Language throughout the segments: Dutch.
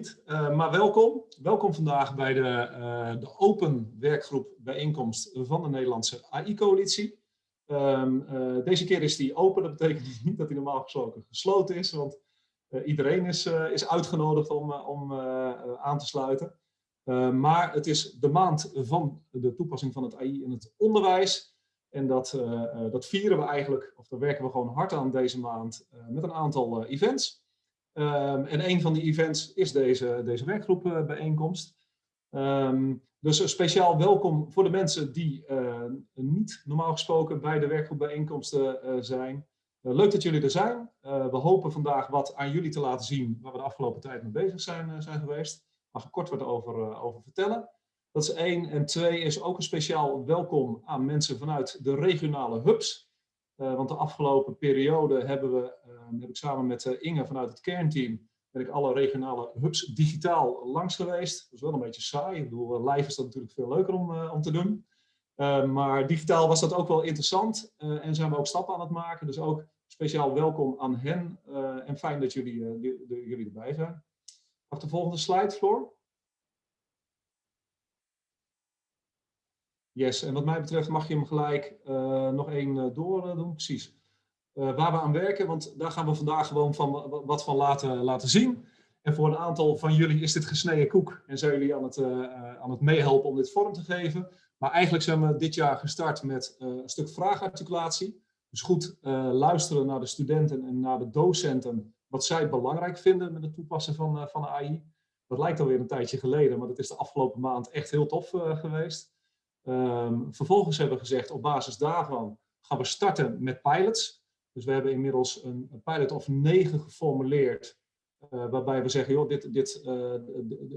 Uh, maar welkom. Welkom vandaag bij de, uh, de open werkgroep bijeenkomst van de Nederlandse AI-coalitie. Um, uh, deze keer is die open. Dat betekent niet dat hij normaal gesproken gesloten is, want iedereen is, is uitgenodigd om, om aan te sluiten. maar het is de maand van de toepassing van het AI in het onderwijs. En dat, dat vieren we eigenlijk, of daar werken we gewoon hard aan deze maand met een aantal events. Um, en een van die events is deze, deze werkgroepbijeenkomst. Um, dus speciaal welkom voor de mensen die uh, niet normaal gesproken bij de werkgroepbijeenkomsten uh, zijn. Uh, leuk dat jullie er zijn. we hopen vandaag wat aan jullie te laten zien waar we de afgelopen tijd mee bezig zijn, zijn geweest. Mag ik kort wat over, over vertellen. Dat is één. En twee is ook een speciaal welkom aan mensen vanuit de regionale hubs. Uh, want de afgelopen periode hebben we, uh, heb ik samen met uh, Inge vanuit het kernteam, ben ik alle regionale hubs digitaal langs geweest. Dat is wel een beetje saai. Ik bedoel, live is dat natuurlijk veel leuker om, om te doen. maar digitaal was dat ook wel interessant en zijn we ook stappen aan het maken. Dus ook speciaal welkom aan hen en fijn dat jullie, jullie erbij zijn. Mag de volgende slide, Floor? Yes, en wat mij betreft mag je hem gelijk uh, nog één uh, door uh, doen, precies. waar we aan werken, want daar gaan we vandaag gewoon van, wat van laten, laten zien. En voor een aantal van jullie is dit gesneden koek en zijn jullie aan het, aan het meehelpen om dit vorm te geven. Maar eigenlijk zijn we dit jaar gestart met een stuk vraagarticulatie. Dus goed luisteren naar de studenten en naar de docenten wat zij belangrijk vinden met het toepassen van, van AI. Dat lijkt alweer een tijdje geleden, maar dat is de afgelopen maand echt heel tof geweest. Um, vervolgens hebben we gezegd, op basis daarvan gaan we starten met pilots. Dus we hebben inmiddels een, een pilot of negen geformuleerd, uh, waarbij we zeggen, joh, dit, dit, uh,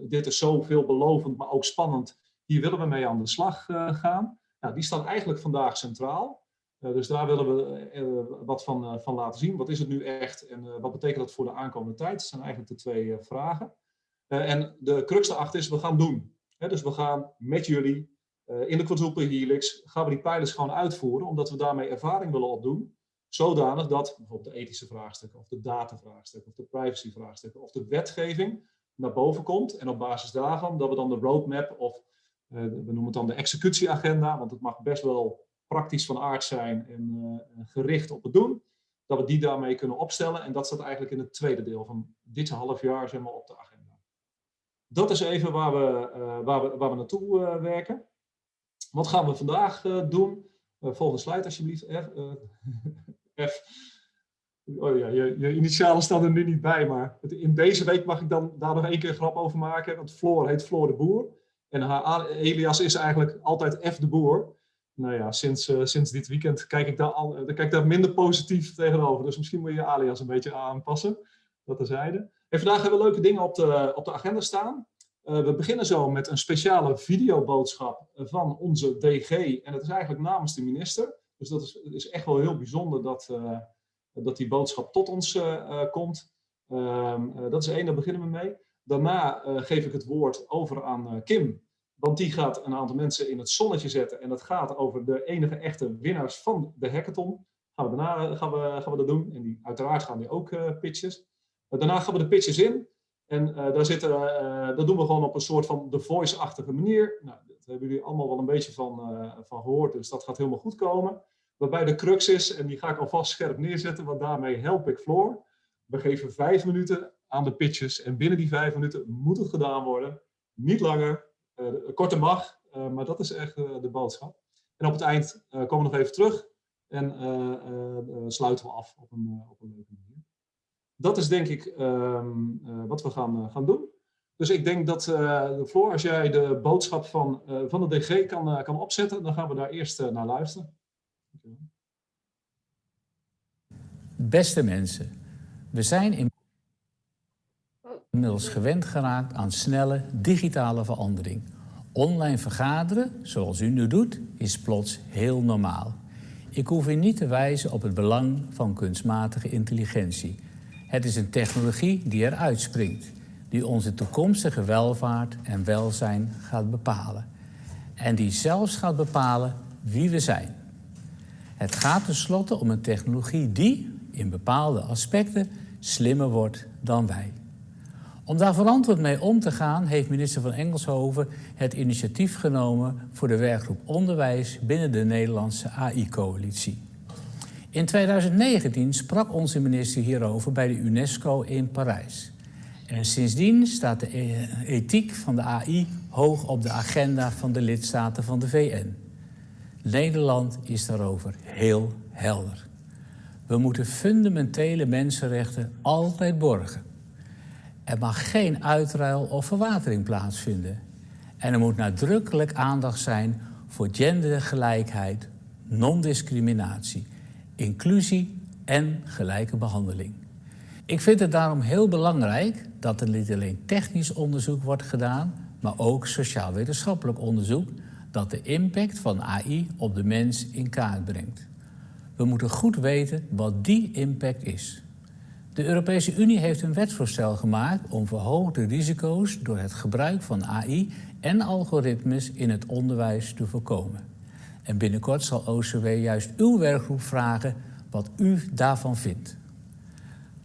dit is zo veelbelovend, maar ook spannend. Hier willen we mee aan de slag uh, gaan. Nou, die staan eigenlijk vandaag centraal. dus daar willen we wat van, van laten zien. Wat is het nu echt en wat betekent dat voor de aankomende tijd? Dat zijn eigenlijk de twee vragen. en de crux daarachter is, we gaan doen. dus we gaan met jullie in de quadruple helix gaan we die pijlers gewoon uitvoeren, omdat we daarmee ervaring willen opdoen. Zodanig dat bijvoorbeeld de ethische vraagstukken, of de datavraagstukken, of de privacyvraagstukken, of de wetgeving naar boven komt. En op basis daarvan dat we dan de roadmap, of uh, we noemen het dan de executieagenda, want het mag best wel praktisch van aard zijn en uh, gericht op het doen. Dat we die daarmee kunnen opstellen. En dat staat eigenlijk in het tweede deel van dit half jaar zeg maar, op de agenda. Dat is even waar we, waar we, waar we naartoe werken. Wat gaan we vandaag uh, doen? Uh, volgende slide alsjeblieft. F. Uh, F. Oh ja, je, je, initialen staan er nu niet bij, maar in deze week mag ik dan daar nog één keer grap over maken. Want Floor heet Floor de Boer. En haar alias is eigenlijk altijd F de Boer. Nou ja, sinds, sinds dit weekend kijk ik, daar al, kijk ik daar minder positief tegenover. Dus misschien moet je je alias een beetje aanpassen. Dat terzijde. En vandaag hebben we leuke dingen op de, op de agenda staan. Uh, we beginnen zo met een speciale videoboodschap van onze DG. En het is eigenlijk namens de minister. Dus dat is, is echt wel heel bijzonder dat, uh, dat die boodschap tot ons komt. Ehm, dat is één, daar beginnen we mee. Daarna geef ik het woord over aan Kim. Want die gaat een aantal mensen in het zonnetje zetten. En dat gaat over de enige echte winnaars van de hackathon. Gaan we daarna gaan we, gaan we dat doen. En die, uiteraard gaan die ook pitches. daarna gaan we de pitches in. En uh, daar zitten, uh, dat doen we gewoon op een soort van The Voice-achtige manier. Nou, dat hebben jullie allemaal wel een beetje van, van gehoord, dus dat gaat helemaal goed komen. Waarbij de crux is, en die ga ik alvast scherp neerzetten, want daarmee help ik Floor. We geven vijf minuten aan de pitches en binnen die vijf minuten moet het gedaan worden. Niet langer, korter mag, maar dat is echt de boodschap. En op het eind komen we nog even terug en sluiten we af op een, op een leuke manier dat is denk ik um, uh, wat we gaan, uh, gaan doen. Dus ik denk dat, uh, Floor, als jij de boodschap van, van de DG kan, kan opzetten, dan gaan we daar eerst naar luisteren. Beste mensen, we zijn inmiddels gewend geraakt aan snelle digitale verandering. Online vergaderen, zoals u nu doet, is plots heel normaal. Ik hoef u niet te wijzen op het belang van kunstmatige intelligentie. Het is een technologie die eruit springt, die onze toekomstige welvaart en welzijn gaat bepalen. En die zelfs gaat bepalen wie we zijn. Het gaat tenslotte om een technologie die, in bepaalde aspecten, slimmer wordt dan wij. Om daar verantwoord mee om te gaan, heeft minister van Engelshoven het initiatief genomen voor de werkgroep Onderwijs binnen de Nederlandse AI-coalitie. In 2019 sprak onze minister hierover bij de UNESCO in Parijs. En sindsdien staat de e- ethiek van de AI hoog op de agenda van de lidstaten van de VN. Nederland is daarover heel helder. We moeten fundamentele mensenrechten altijd borgen. Er mag geen uitruil of verwatering plaatsvinden. En er moet nadrukkelijk aandacht zijn voor gendergelijkheid, non-discriminatie, inclusie en gelijke behandeling. Ik vind het daarom heel belangrijk dat er niet alleen technisch onderzoek wordt gedaan, maar ook sociaal-wetenschappelijk onderzoek dat de impact van AI op de mens in kaart brengt. We moeten goed weten wat die impact is. De Europese Unie heeft een wetsvoorstel gemaakt om verhoogde risico's door het gebruik van AI en algoritmes in het onderwijs te voorkomen. En binnenkort zal OCW juist uw werkgroep vragen wat u daarvan vindt.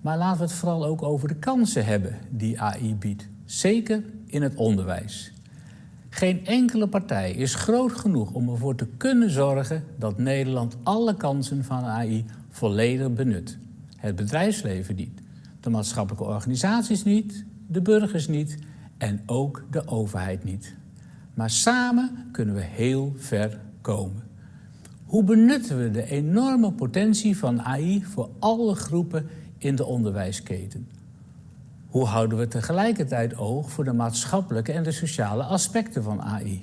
Maar laten we het vooral ook over de kansen hebben die AI biedt, zeker in het onderwijs. Geen enkele partij is groot genoeg om ervoor te kunnen zorgen dat Nederland alle kansen van AI volledig benut. Het bedrijfsleven niet, de maatschappelijke organisaties niet, de burgers niet en ook de overheid niet. Maar samen kunnen we heel ver Hoe benutten we de enorme potentie van AI voor alle groepen in de onderwijsketen? Hoe houden we tegelijkertijd oog voor de maatschappelijke en de sociale aspecten van AI?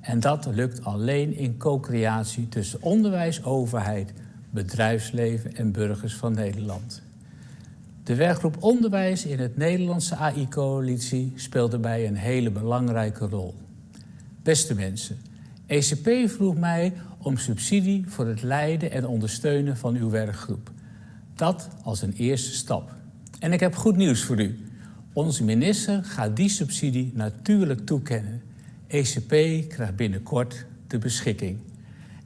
En dat lukt alleen in co-creatie tussen onderwijs, overheid, bedrijfsleven en burgers van Nederland. De werkgroep Onderwijs in het Nederlandse AI-coalitie speelt daarbij een hele belangrijke rol. Beste mensen, ECP vroeg mij om subsidie voor het leiden en ondersteunen van uw werkgroep. Dat als een eerste stap. En ik heb goed nieuws voor u. Onze minister gaat die subsidie natuurlijk toekennen. ECP krijgt binnenkort de beschikking.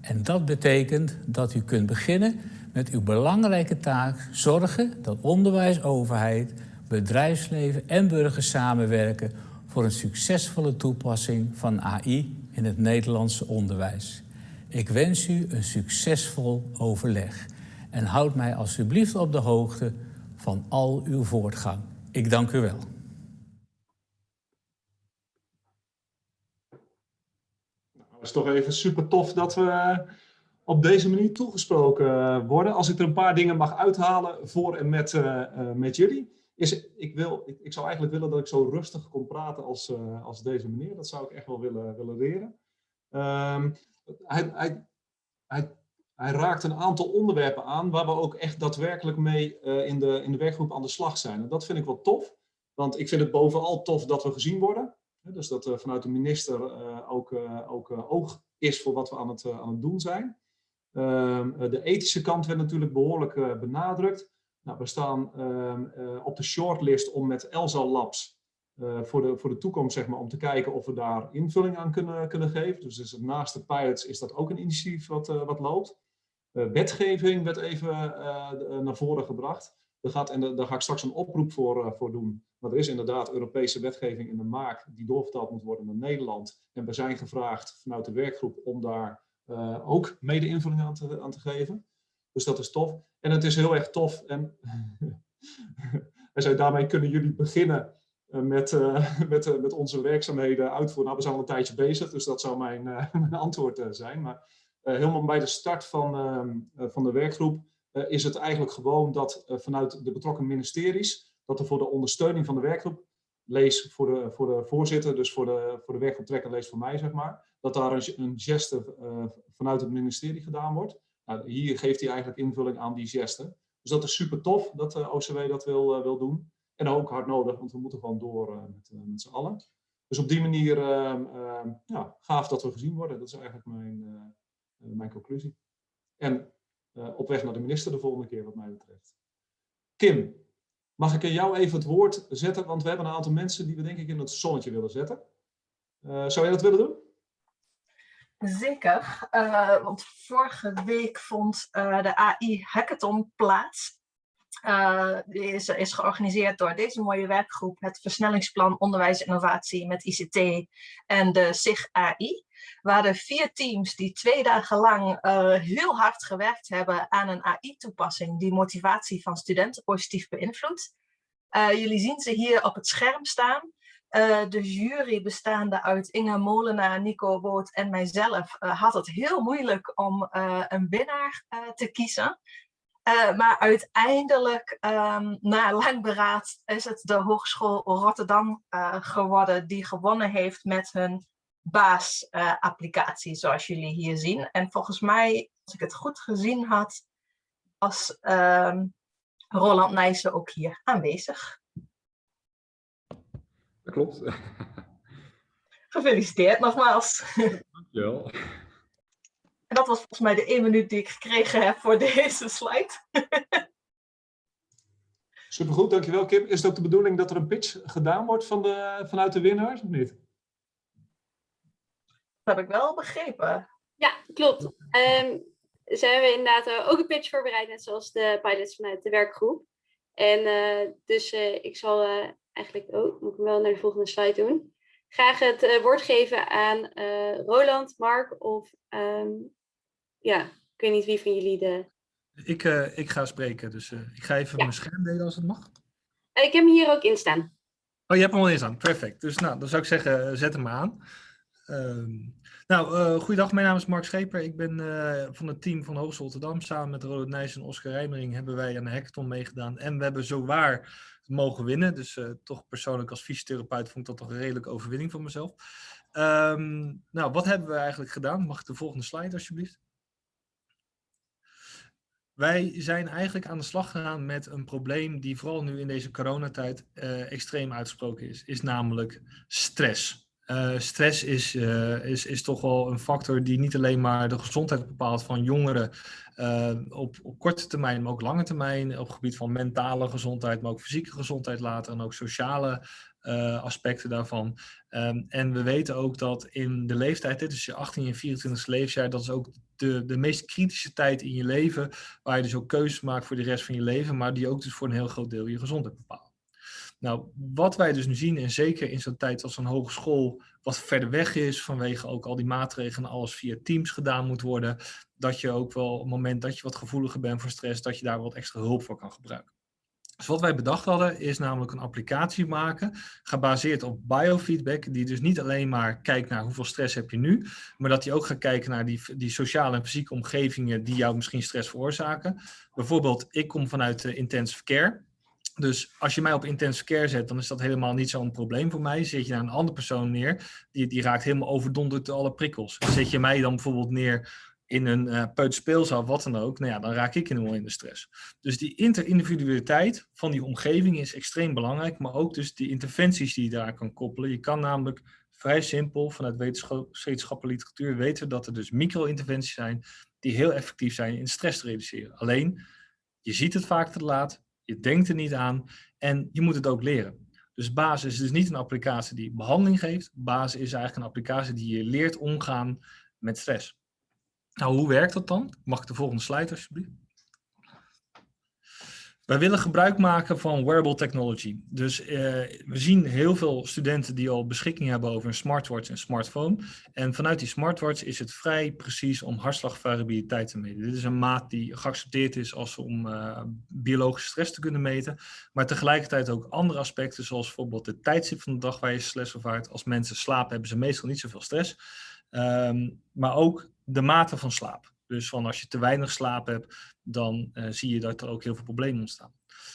En dat betekent dat u kunt beginnen met uw belangrijke taak zorgen dat onderwijs, overheid, bedrijfsleven en burgers samenwerken voor een succesvolle toepassing van AI in het Nederlandse onderwijs. Ik wens u een succesvol overleg en houd mij alsjeblieft op de hoogte van al uw voortgang. Ik dank u wel. Het is toch even super tof dat we op deze manier toegesproken worden. Als ik er een paar dingen mag uithalen voor en met, uh, met jullie. Is, ik, wil, ik, ik, zou eigenlijk willen dat ik zo rustig kon praten als, uh, als deze meneer. Dat zou ik echt wel willen, willen leren. Um, hij, hij, raakt een aantal onderwerpen aan waar we ook echt daadwerkelijk mee uh, in, de, in de werkgroep aan de slag zijn. En dat vind ik wel tof, want ik vind het bovenal tof dat we gezien worden. Dus dat er vanuit de minister uh, ook, uh, ook oog is voor wat we aan het, aan het doen zijn. Ehm, de ethische kant werd natuurlijk behoorlijk benadrukt. Nou, we staan ehm, op de shortlist om met Elsa Labs voor, de, voor de toekomst zeg maar, om te kijken of we daar invulling aan kunnen, kunnen geven. Dus, dus naast de pilots is dat ook een initiatief wat, wat loopt. Eh, wetgeving werd even eh, eh, naar voren gebracht. Daar, gaat, en daar ga ik straks een oproep voor, voor doen. Maar er is inderdaad Europese wetgeving in de maak die doorvertaald moet worden naar Nederland. En we zijn gevraagd vanuit de werkgroep om daar ook mede invulling aan te, aan te geven. Dus dat is tof. En het is heel erg tof. En hij zei, daarmee kunnen jullie beginnen met, uh, met, met onze werkzaamheden uitvoeren. Nou, we zijn al een tijdje bezig, dus dat zou mijn, antwoord zijn. Maar eh, helemaal bij de start van, ehm, eh, van de werkgroep eh, is het eigenlijk gewoon dat vanuit de betrokken ministeries, dat er voor de ondersteuning van de werkgroep, lees voor de, voor de voorzitter, dus voor de, voor de werkgroep trekker, lees voor mij zeg maar, dat daar een, een geste vanuit het ministerie gedaan wordt. Nou, hier geeft hij eigenlijk invulling aan die geste. Dus dat is super tof dat de OCW dat wil, wil doen. En ook hard nodig, want we moeten gewoon door met, met z'n allen. Dus op die manier uh, ja, gaaf dat we gezien worden. Dat is eigenlijk mijn, mijn conclusie. En op weg naar de minister de volgende keer wat mij betreft. Kim, mag ik jou even het woord zetten? Want we hebben een aantal mensen die we denk ik in het zonnetje willen zetten. Zou jij dat willen doen? Zeker, want vorige week vond de AI Hackathon plaats. is, is georganiseerd door deze mooie werkgroep, het Versnellingsplan Onderwijs Innovatie met ICT en de SIG AI. Waar de vier teams die twee dagen lang heel hard gewerkt hebben aan een AI-toepassing die motivatie van studenten positief beïnvloedt. jullie zien ze hier op het scherm staan. Uh, de jury bestaande uit Inge Molenaar, Nico Boot en mijzelf uh, had het heel moeilijk om uh, een winnaar te kiezen. maar uiteindelijk, um, na lang beraad, is het de Hogeschool Rotterdam geworden die gewonnen heeft met hun baasapplicatie, zoals jullie hier zien. En volgens mij, als ik het goed gezien had, was um, Roland Nijssen ook hier aanwezig klopt. Gefeliciteerd nogmaals. Dankjewel. En dat was volgens mij de één minuut die ik gekregen heb voor deze slide. Supergoed, dankjewel Kim. Is het ook de bedoeling dat er een pitch gedaan wordt van de, vanuit de winnaars of niet? Dat heb ik wel begrepen. Ja, klopt. Um, ze hebben inderdaad uh, ook een pitch voorbereid, net zoals de pilots vanuit de werkgroep. En uh, dus uh, ik zal eigenlijk ook, moet ik wel naar de volgende slide doen. Graag het uh, woord geven aan uh, Roland, Mark of um, ja, ik weet niet wie van jullie de... Ik, uh, ik ga spreken, dus ik ga even ja. mijn scherm delen als het mag. ik heb hem hier ook in staan. Oh, je hebt hem al in staan, perfect. Dus nou, dan zou ik zeggen, zet hem aan. Um, nou, uh, goeiedag, mijn naam is Mark Scheper. Ik ben uh, van het team van Hogeschool Rotterdam. Samen met Roland Nijs en Oscar Rijmering hebben wij aan de hackathon meegedaan. En we hebben zowaar mogen winnen. Dus uh, toch persoonlijk als fysiotherapeut vond ik dat toch een redelijke overwinning voor mezelf. Um, nou, wat hebben we eigenlijk gedaan? Mag ik de volgende slide alsjeblieft? Wij zijn eigenlijk aan de slag gegaan met een probleem die vooral nu in deze coronatijd extreem uitgesproken is. Is namelijk stress. Uh, stress is, uh, is, is toch wel een factor die niet alleen maar de gezondheid bepaalt van jongeren uh, op, op korte termijn, maar ook lange termijn, op het gebied van mentale gezondheid, maar ook fysieke gezondheid later en ook sociale aspecten daarvan. Um, en we weten ook dat in de leeftijd, is je 18 en 24 levensjaar, dat is ook de, de meest kritische tijd in je leven, waar je dus ook keuzes maakt voor de rest van je leven, maar die ook dus voor een heel groot deel je gezondheid bepaalt. Nou, wat wij dus nu zien, en zeker in zo'n tijd als een hogeschool wat verder weg is, vanwege ook al die maatregelen, alles via teams gedaan moet worden, dat je ook wel op het moment dat je wat gevoeliger bent voor stress, dat je daar wat extra hulp voor kan gebruiken. Dus wat wij bedacht hadden, is namelijk een applicatie maken, gebaseerd op biofeedback, die dus niet alleen maar kijkt naar hoeveel stress heb je nu, maar dat die ook gaat kijken naar die, die sociale en fysieke omgevingen die jou misschien stress veroorzaken. Bijvoorbeeld, ik kom vanuit de intensive care. Dus als je mij op intensive care zet, dan is dat helemaal niet zo'n probleem voor mij. Zet je naar een andere persoon neer, die, die raakt helemaal overdonderd door alle prikkels. Zet je mij dan bijvoorbeeld neer in een uh, wat dan ook, nou ja, dan raak ik helemaal in de stress. Dus die interindividualiteit van die omgeving is extreem belangrijk, maar ook dus die interventies die je daar kan koppelen. Je kan namelijk vrij simpel vanuit wetenschappelijke literatuur weten dat er dus micro-interventies zijn die heel effectief zijn in stress te reduceren. Alleen, je ziet het vaak te laat, je denkt er niet aan en je moet het ook leren. Dus basis is niet een applicatie die behandeling geeft. Basis is eigenlijk een applicatie die je leert omgaan met stress. Nou, hoe werkt dat dan? Mag ik de volgende slide alsjeblieft? Wij willen gebruik maken van wearable technology. Dus uh, we zien heel veel studenten die al beschikking hebben over een smartwatch en smartphone. En vanuit die smartwatch is het vrij precies om hartslagvariabiliteit te meten. Dit is een maat die geaccepteerd is als om uh, biologische stress te kunnen meten. Maar tegelijkertijd ook andere aspecten, zoals bijvoorbeeld de tijdstip van de dag waar je stress ervaart. Als mensen slapen hebben ze meestal niet zoveel stress. Um, maar ook de mate van slaap. Dus van als je te weinig slaap hebt, dan uh, zie je dat er ook heel veel problemen ontstaan.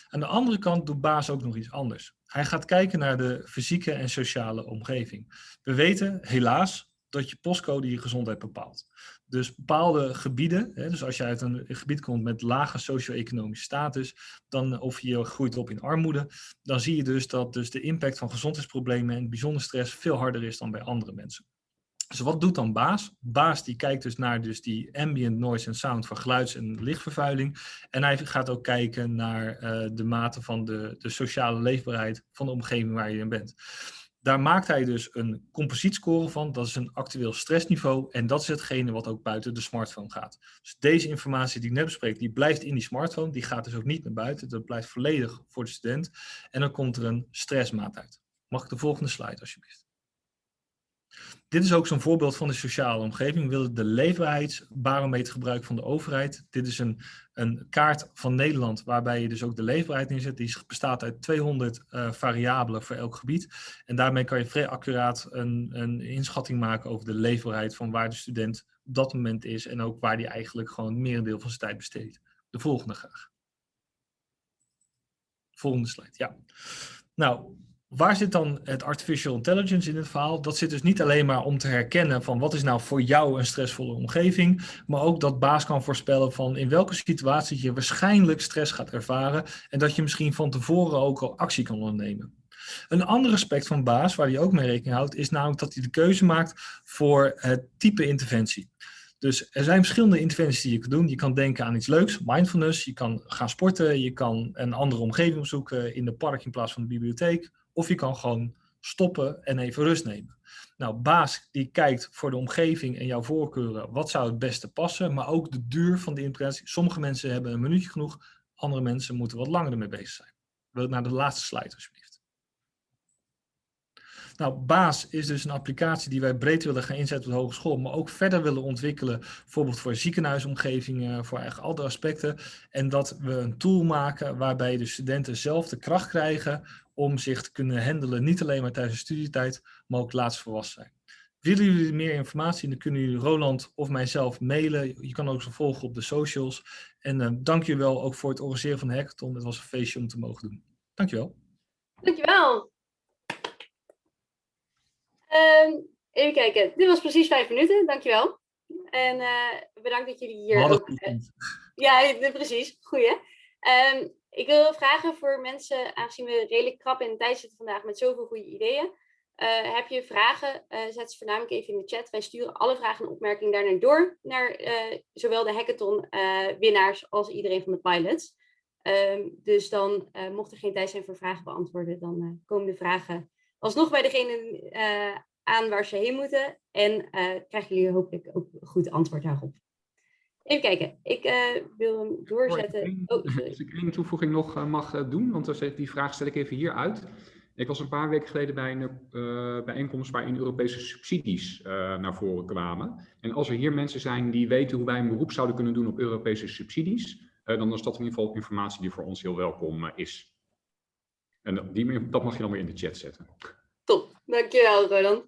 Aan de andere kant doet Baas ook nog iets anders. Hij gaat kijken naar de fysieke en sociale omgeving. We weten helaas dat je postcode je gezondheid bepaalt. Dus bepaalde gebieden, hè, dus als je uit een gebied komt met lage socio-economische status, dan, of je groeit op in armoede, dan zie je dus dat dus de impact van gezondheidsproblemen en bijzonder stress veel harder is dan bij andere mensen. Dus wat doet dan Baas? Baas die kijkt dus naar dus die ambient noise en sound van geluids- en lichtvervuiling. En hij gaat ook kijken naar uh, de mate van de, de sociale leefbaarheid van de omgeving waar je in bent. Daar maakt hij dus een composietscore van. Dat is een actueel stressniveau. En dat is hetgene wat ook buiten de smartphone gaat. Dus deze informatie die ik net bespreek, die blijft in die smartphone. Die gaat dus ook niet naar buiten. Dat blijft volledig voor de student. En dan komt er een stressmaat uit. Mag ik de volgende slide alsjeblieft? Dit is ook zo'n voorbeeld van de sociale omgeving. We willen de leefbaarheidsbarometer gebruiken van de overheid. Dit is een, een kaart van Nederland waarbij je dus ook de leefbaarheid inzet. Die bestaat uit 200 uh, eh, variabelen voor elk gebied. En daarmee kan je vrij accuraat een, een inschatting maken over de leefbaarheid van waar de student op dat moment is. En ook waar die eigenlijk gewoon het merendeel van zijn tijd besteedt. De volgende graag. Volgende slide, ja. Nou, waar zit dan het artificial intelligence in het verhaal? Dat zit dus niet alleen maar om te herkennen van wat is nou voor jou een stressvolle omgeving, maar ook dat baas kan voorspellen van in welke situatie je waarschijnlijk stress gaat ervaren en dat je misschien van tevoren ook al actie kan ondernemen. Een ander aspect van baas, waar hij ook mee rekening houdt, is namelijk dat hij de keuze maakt voor het type interventie. Dus er zijn verschillende interventies die je kan doen. Je kan denken aan iets leuks, mindfulness. Je kan gaan sporten. Je kan een andere omgeving zoeken in de park in plaats van de bibliotheek. Of je kan gewoon stoppen en even rust nemen. Nou, baas die kijkt voor de omgeving en jouw voorkeuren, wat zou het beste passen, maar ook de duur van de interventie. Sommige mensen hebben een minuutje genoeg, andere mensen moeten wat langer ermee bezig zijn. Wil naar de laatste slide alsjeblieft. Nou, BAAS is dus een applicatie die wij breed willen gaan inzetten op de hogeschool, maar ook verder willen ontwikkelen, bijvoorbeeld voor ziekenhuisomgevingen, voor eigenlijk andere aspecten. En dat we een tool maken waarbij de studenten zelf de kracht krijgen om zich te kunnen handelen, niet alleen maar tijdens de studietijd, maar ook laatst volwassen zijn. Willen jullie meer informatie, dan kunnen jullie Roland of mijzelf mailen. Je kan ook zo volgen op de socials. En uh, dank je wel ook voor het organiseren van de hackathon. Het was een feestje om te mogen doen. Dankjewel. Dankjewel. Um, even kijken. Dit was precies vijf minuten. Dankjewel. En uh, bedankt dat jullie hier... Ook, uh, ja, precies. Goeie. Um, ik wil vragen voor mensen, aangezien we redelijk krap in de tijd zitten vandaag met zoveel goede ideeën. Uh, heb je vragen, uh, zet ze voornamelijk even in de chat. Wij sturen alle vragen en opmerkingen daarna door naar uh, zowel de hackathon winnaars als iedereen van de pilots. Um, dus dan, mocht er geen tijd zijn voor vragen beantwoorden, dan komen de vragen alsnog bij degene aan waar ze heen moeten. En krijgen jullie hopelijk ook goed antwoord daarop. Even kijken, ik uh, wil hem doorzetten. Oh, als ik één toevoeging nog uh, mag uh, doen, want die vraag stel ik even hier uit. Ik was een paar weken geleden bij een bijeenkomst waarin Europese subsidies naar voren kwamen. En als er hier mensen zijn die weten hoe wij een beroep zouden kunnen doen op Europese subsidies, dan is dat in ieder geval informatie die voor ons heel welkom is. En die, dat mag je dan weer in de chat zetten. Top, dankjewel Roland.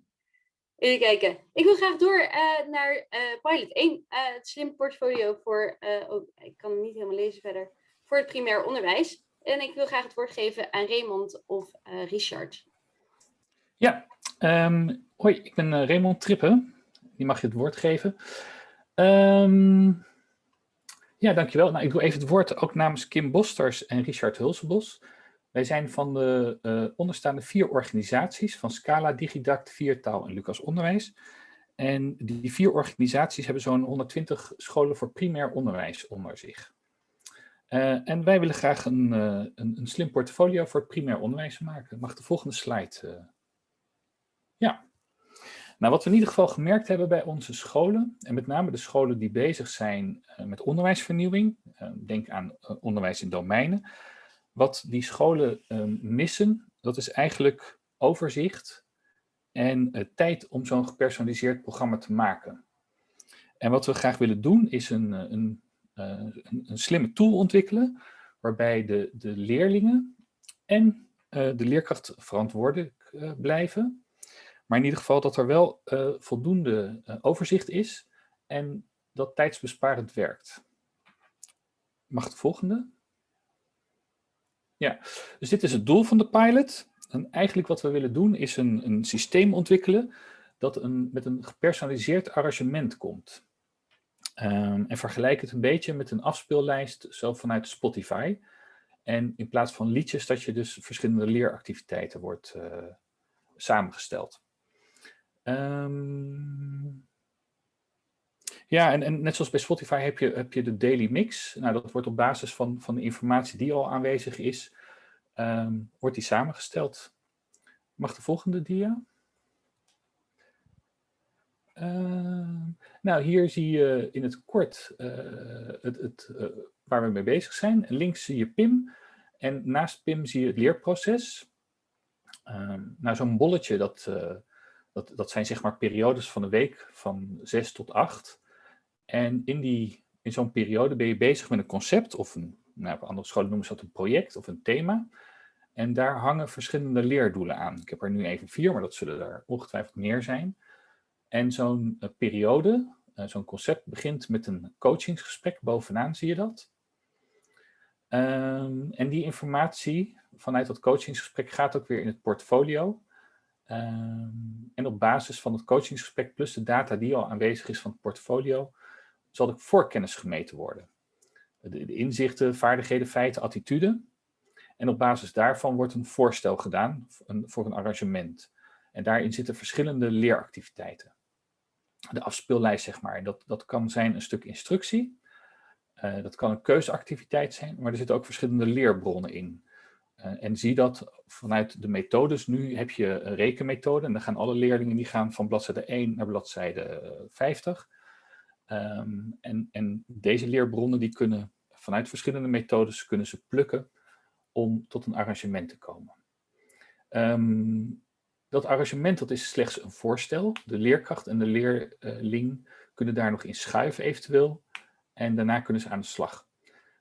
Even kijken. Ik wil graag door uh, naar uh, pilot 1. Uh, eh, het slim portfolio voor, oh, ik kan niet helemaal lezen verder, voor het primair onderwijs. En ik wil graag het woord geven aan Raymond of Richard. Ja, um, hoi, ik ben Raymond Trippen. Die mag je het woord geven. Um, ja, dankjewel. Nou, ik doe even het woord ook namens Kim Bosters en Richard Hulsebos. Wij zijn van de uh, onderstaande vier organisaties van Scala, Digidact, Viertaal en Lucas Onderwijs. En die vier organisaties hebben zo'n 120 scholen voor primair onderwijs onder zich. Uh, en wij willen graag een, uh, een, een, slim portfolio voor het primair onderwijs maken. Mag de volgende slide? ja. Nou, wat we in ieder geval gemerkt hebben bij onze scholen, en met name de scholen die bezig zijn met onderwijsvernieuwing, denk aan onderwijs in domeinen, wat die scholen um, missen, dat is eigenlijk overzicht en uh, tijd om zo'n gepersonaliseerd programma te maken. En wat we graag willen doen is een, eh, uh, een, een slimme tool ontwikkelen, waarbij de, de leerlingen en de leerkracht verantwoordelijk blijven. Maar in ieder geval dat er wel voldoende overzicht is en dat tijdsbesparend werkt. Mag de volgende? Ja, dus dit is het doel van de pilot. En eigenlijk wat we willen doen is een, een systeem ontwikkelen dat een, met een gepersonaliseerd arrangement komt. Um, en vergelijk het een beetje met een afspeellijst zo vanuit Spotify. En in plaats van liedjes dat je dus verschillende leeractiviteiten wordt uh, samengesteld. Um, ja, en, net zoals bij Spotify heb je, heb je de daily mix. Nou, dat wordt op basis van, van de informatie die al aanwezig is, um, wordt die samengesteld. Mag de volgende dia? Uh, nou, hier zie je in het kort uh, het, het, uh, waar we mee bezig zijn. Links zie je PIM en naast PIM zie je het leerproces. nou, zo'n bolletje, dat, dat, dat zijn zeg maar periodes van de week van 6 tot 8. En in, die, in zo'n periode ben je bezig met een concept of een, nou, op andere scholen noemen ze dat een project of een thema. En daar hangen verschillende leerdoelen aan. Ik heb er nu even vier, maar dat zullen er ongetwijfeld meer zijn. En zo'n uh, periode, uh, zo'n concept begint met een coachingsgesprek. Bovenaan zie je dat. Um, en die informatie vanuit dat coachingsgesprek gaat ook weer in het portfolio. Um, en op basis van het coachingsgesprek plus de data die al aanwezig is van het portfolio, zal de voorkennis gemeten worden. De, inzichten, vaardigheden, feiten, attitude. En op basis daarvan wordt een voorstel gedaan voor een arrangement. En daarin zitten verschillende leeractiviteiten. De afspeellijst, zeg maar. Dat, dat kan zijn een stuk instructie. Uh, dat kan een keuzeactiviteit zijn, maar er zitten ook verschillende leerbronnen in. Uh, en zie dat vanuit de methodes. Nu heb je een rekenmethode en dan gaan alle leerlingen die gaan van bladzijde 1 naar bladzijde 50. Um, en, en deze leerbronnen die kunnen vanuit verschillende methodes kunnen ze plukken om tot een arrangement te komen. Um, dat arrangement dat is slechts een voorstel. De leerkracht en de leerling kunnen daar nog in schuiven eventueel. En daarna kunnen ze aan de slag.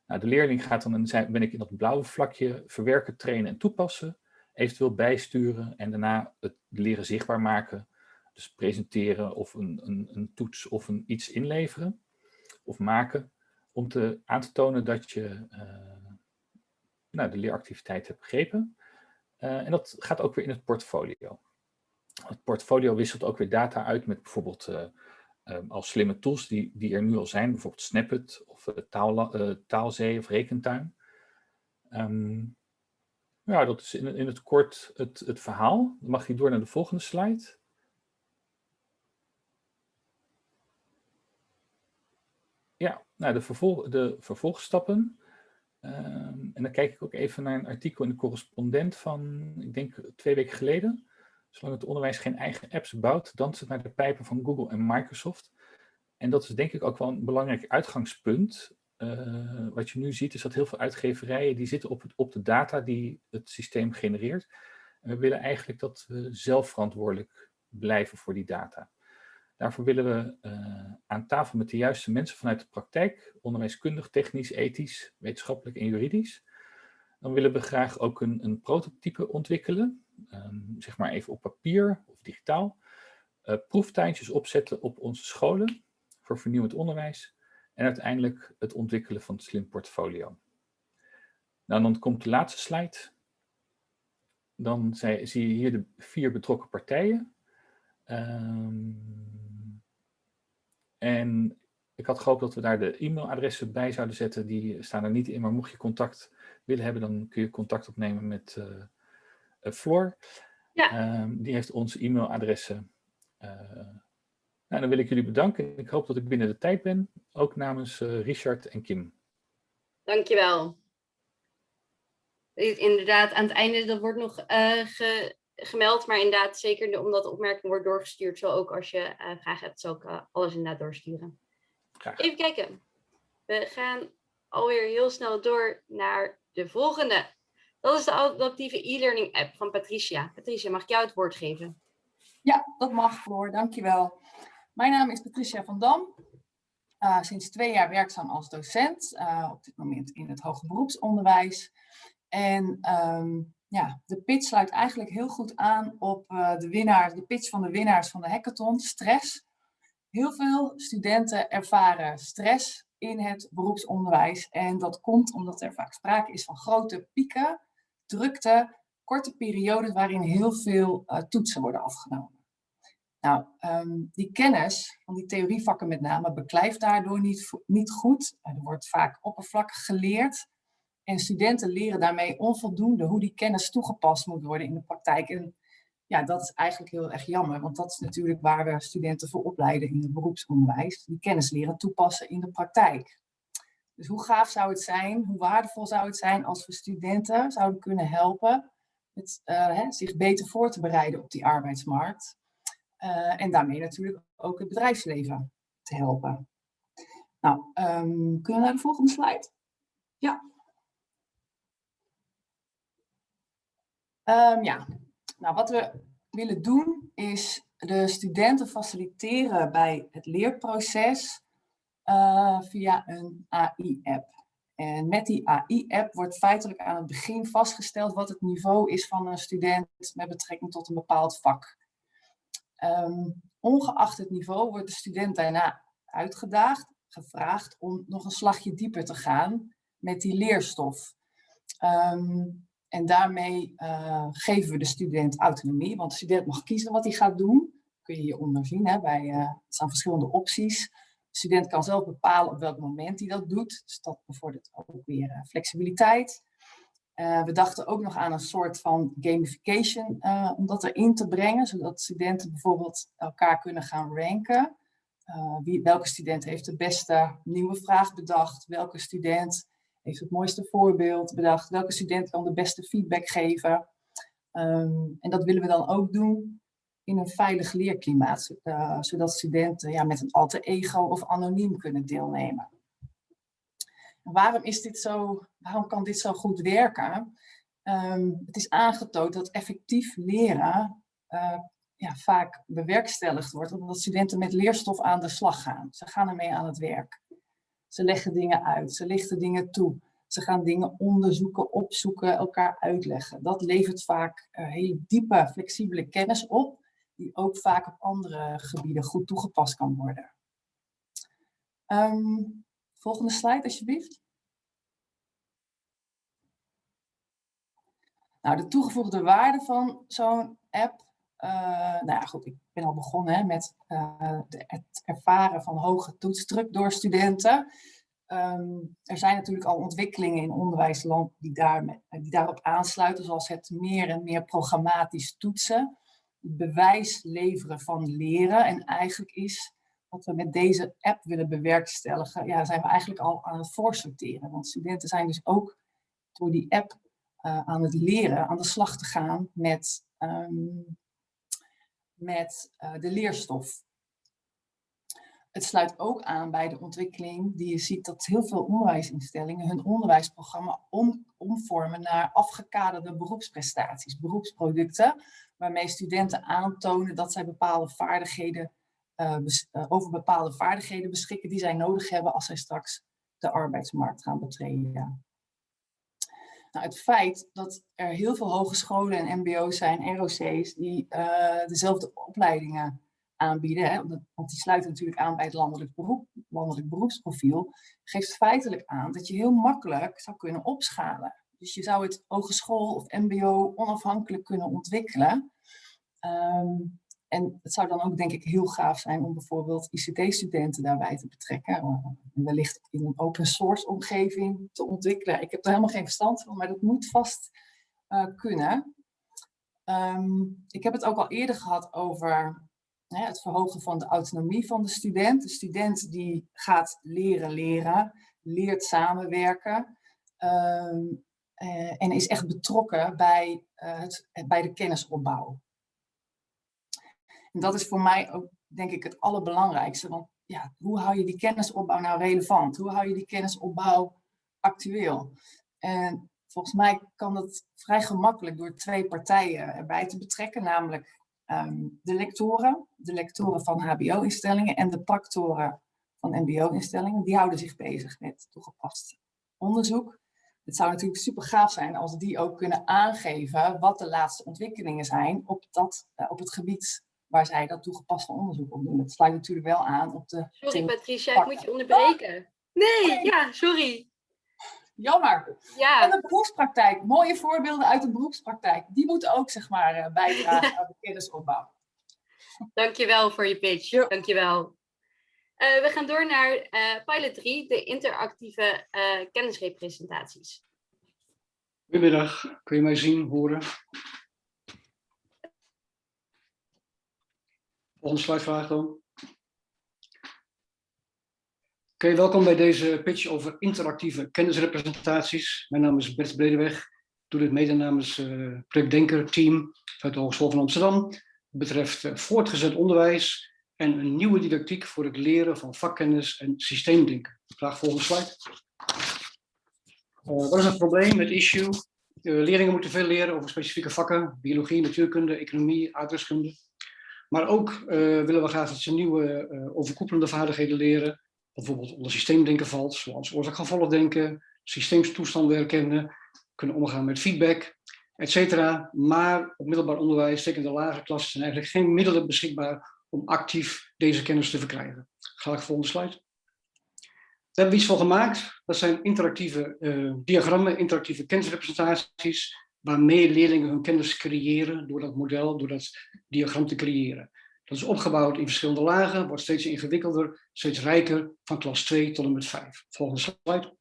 Nou, de leerling gaat dan, en ben ik in dat blauwe vlakje, verwerken, trainen en toepassen. Eventueel bijsturen en daarna het leren zichtbaar maken. Dus presenteren of een, een, een toets of een iets inleveren of maken. Om te, aan te tonen dat je uh, nou, de leeractiviteit hebt begrepen. Uh, en dat gaat ook weer in het portfolio. Het portfolio wisselt ook weer data uit met bijvoorbeeld uh, um, als slimme tools die, die er nu al zijn, bijvoorbeeld Snapit of taal, Taalzee of Rekentuin. Um, ja, dat is in, in het kort het, het verhaal. Dan mag je door naar de volgende slide. Ja, nou de, vervolg, de vervolgstappen. Um, en dan kijk ik ook even naar een artikel in de correspondent van, ik denk twee weken geleden. Zolang het onderwijs geen eigen apps bouwt, danst het naar de pijpen van Google en Microsoft. En dat is denk ik ook wel een belangrijk uitgangspunt. Uh, wat je nu ziet is dat heel veel uitgeverijen die zitten op, het, op de data die het systeem genereert. En we willen eigenlijk dat we zelf verantwoordelijk blijven voor die data. Daarvoor willen we uh, aan tafel met de juiste mensen vanuit de praktijk, onderwijskundig, technisch, ethisch, wetenschappelijk en juridisch. Dan willen we graag ook een, een prototype ontwikkelen, um, zeg maar even op papier of digitaal. Uh, proeftuintjes opzetten op onze scholen voor vernieuwend onderwijs. En uiteindelijk het ontwikkelen van het slim portfolio. Nou, dan komt de laatste slide. Dan zie je hier de vier betrokken partijen. Um, en ik had gehoopt dat we daar de e-mailadressen bij zouden zetten. Die staan er niet in, maar mocht je contact willen hebben, dan kun je contact opnemen met uh, Floor. Ja. Um, die heeft onze e-mailadressen. Uh, nou, dan wil ik jullie bedanken. Ik hoop dat ik binnen de tijd ben, ook namens uh, Richard en Kim. Dankjewel. Inderdaad, aan het einde, dat wordt nog ge gemeld, maar inderdaad, zeker omdat de opmerking wordt doorgestuurd, zo ook als je vragen hebt, zal ik alles inderdaad doorsturen. Graag. Even kijken. We gaan alweer heel snel door naar de volgende. Dat is de adaptieve e-learning app van Patricia. Patricia, mag ik jou het woord geven? Ja, dat mag Floor, dankjewel. Mijn naam is Patricia van Dam. Uh, sinds twee jaar werkzaam als docent, uh, op dit moment in het hoger beroepsonderwijs. En um, ja, de pitch sluit eigenlijk heel goed aan op uh, de, winnaar, de pitch van de winnaars van de hackathon, stress. Heel veel studenten ervaren stress in het beroepsonderwijs. En dat komt omdat er vaak sprake is van grote pieken, drukte, korte periodes waarin heel veel uh, toetsen worden afgenomen. Nou, um, die kennis van die theorievakken met name beklijft daardoor niet, niet goed. Er wordt vaak oppervlakkig geleerd. En studenten leren daarmee onvoldoende hoe die kennis toegepast moet worden in de praktijk. En ja, dat is eigenlijk heel erg jammer, want dat is natuurlijk waar we studenten voor opleiden in het beroepsonderwijs. Die kennis leren toepassen in de praktijk. Dus hoe gaaf zou het zijn, hoe waardevol zou het zijn als we studenten zouden kunnen helpen eh, zich beter voor te bereiden op die arbeidsmarkt. Eh, en daarmee natuurlijk ook het bedrijfsleven te helpen. Nou, ehm, kunnen we naar de volgende slide? Ja. Ehm, ja, nou wat we willen doen is de studenten faciliteren bij het leerproces eh, via een AI-app. En met die AI-app wordt feitelijk aan het begin vastgesteld wat het niveau is van een student met betrekking tot een bepaald vak. Ehm, ongeacht het niveau wordt de student daarna uitgedaagd, gevraagd om nog een slagje dieper te gaan met die leerstof. Ehm, en daarmee uh, geven we de student autonomie, want de student mag kiezen wat hij gaat doen. kun je hieronder zien, hè, bij, uh, er staan verschillende opties. De student kan zelf bepalen op welk moment hij dat doet. Dus dat bevordert ook weer uh, flexibiliteit. we dachten ook nog aan een soort van gamification om dat erin te brengen, zodat studenten bijvoorbeeld elkaar kunnen gaan ranken. wie, welke student heeft de beste nieuwe vraag bedacht? Welke student heeft het mooiste voorbeeld bedacht. Welke student kan de beste feedback geven? Um, en dat willen we dan ook doen in een veilig leerklimaat, uh, zodat studenten ja, met een alter ego of anoniem kunnen deelnemen. En waarom, is dit zo, waarom kan dit zo goed werken? Um, het is aangetoond dat effectief leren uh, ja, vaak bewerkstelligd wordt, omdat studenten met leerstof aan de slag gaan. Ze gaan ermee aan het werk. Ze leggen dingen uit, ze lichten dingen toe. Ze gaan dingen onderzoeken, opzoeken, elkaar uitleggen. Dat levert vaak uh, hele diepe, flexibele kennis op, die ook vaak op andere gebieden goed toegepast kan worden. Um, volgende slide, alsjeblieft. Nou, de toegevoegde waarde van zo'n app. Uh, nou ja, goed, ik ben al begonnen met de, het ervaren van hoge toetsdruk door studenten. Um, er zijn natuurlijk al ontwikkelingen in onderwijsland die, daar, die daarop aansluiten, zoals het meer en meer programmatisch toetsen, bewijs leveren van leren. En eigenlijk is wat we met deze app willen bewerkstelligen, ja, zijn we eigenlijk al aan het voorsorteren. Want studenten zijn dus ook door die app uh, aan het leren, aan de slag te gaan met, um, met uh, de leerstof. Het sluit ook aan bij de ontwikkeling die je ziet dat heel veel onderwijsinstellingen hun onderwijsprogramma om, omvormen naar afgekaderde beroepsprestaties, beroepsproducten, waarmee studenten aantonen dat zij bepaalde vaardigheden, uh, over bepaalde vaardigheden beschikken die zij nodig hebben als zij straks de arbeidsmarkt gaan betreden. Nou, het feit dat er heel veel hogescholen en mbo's zijn, ROC's, die uh, dezelfde opleidingen aanbieden, hè, want die sluiten natuurlijk aan bij het landelijk, beroep, landelijk beroepsprofiel, geeft feitelijk aan dat je heel makkelijk zou kunnen opschalen. Dus je zou het hogeschool of mbo onafhankelijk kunnen ontwikkelen. Um, en het zou dan ook denk ik heel gaaf zijn om bijvoorbeeld ICT-studenten daarbij te betrekken. En wellicht in een open source omgeving te ontwikkelen. Ik heb er helemaal geen verstand van, maar dat moet vast uh, kunnen. Um, ik heb het ook al eerder gehad over het verhogen van de autonomie van de student. De student die gaat leren leren, leert samenwerken um, uh, en is echt betrokken bij, bij de kennisopbouw. En dat is voor mij ook denk ik het allerbelangrijkste, want ja, hoe hou je die kennisopbouw nou relevant? Hoe hou je die kennisopbouw actueel? En volgens mij kan dat vrij gemakkelijk door twee partijen erbij te betrekken, namelijk um, de lectoren, de lectoren van hbo-instellingen en de practoren van mbo-instellingen, die houden zich bezig met toegepast onderzoek. Het zou natuurlijk super gaaf zijn als die ook kunnen aangeven wat de laatste ontwikkelingen zijn op, dat, uh, op het gebied waar zij dat toegepaste onderzoek op doen. Dat sluit natuurlijk wel aan op de... Sorry Patricia, ik moet je onderbreken. Nee, ja, sorry. Jammer. Ja. En de beroepspraktijk. Mooie voorbeelden uit de beroepspraktijk. Die moeten ook zeg maar eh, bijdragen aan de kennisopbouw. Dankjewel voor je pitch. Ja. Dankjewel. Uh, we gaan door naar uh, pilot 3, de interactieve uh, kennisrepresentaties. Goedemiddag, kun je mij zien, horen? Volgende slide vraag dan. Oké, welkom bij deze pitch over interactieve kennisrepresentaties. Mijn naam is Bert Bredeweg. Ik doe dit mede namens het uh, Project Denker team uit de Hogeschool van Amsterdam. Het betreft uh, voortgezet onderwijs en een nieuwe didactiek voor het leren van vakkennis en systeemdenken. Graag volgende slide. Uh, wat is het probleem, het issue? leerlingen moeten veel leren over specifieke vakken, biologie, natuurkunde, economie, aardrijkskunde. Maar ook uh, willen we graag dat ze nieuwe uh, overkoepelende vaardigheden leren. Bijvoorbeeld onder systeemdenken valt, zoals oorzaak-gevolgdenken, systeemstoestanden herkennen, kunnen omgaan met feedback, etc. Maar op middelbaar onderwijs, zeker in de lagere klassen, zijn eigenlijk geen middelen beschikbaar om actief deze kennis te verkrijgen. Graag volgende slide. Daar hebben we iets van gemaakt. Dat zijn interactieve uh, diagrammen, interactieve kennisrepresentaties, waarmee leerlingen hun kennis creëren door dat model, door dat diagram te creëren. Dat is opgebouwd in verschillende lagen, wordt steeds ingewikkelder, steeds rijker, van klas 2 tot en met 5. Volgende slide.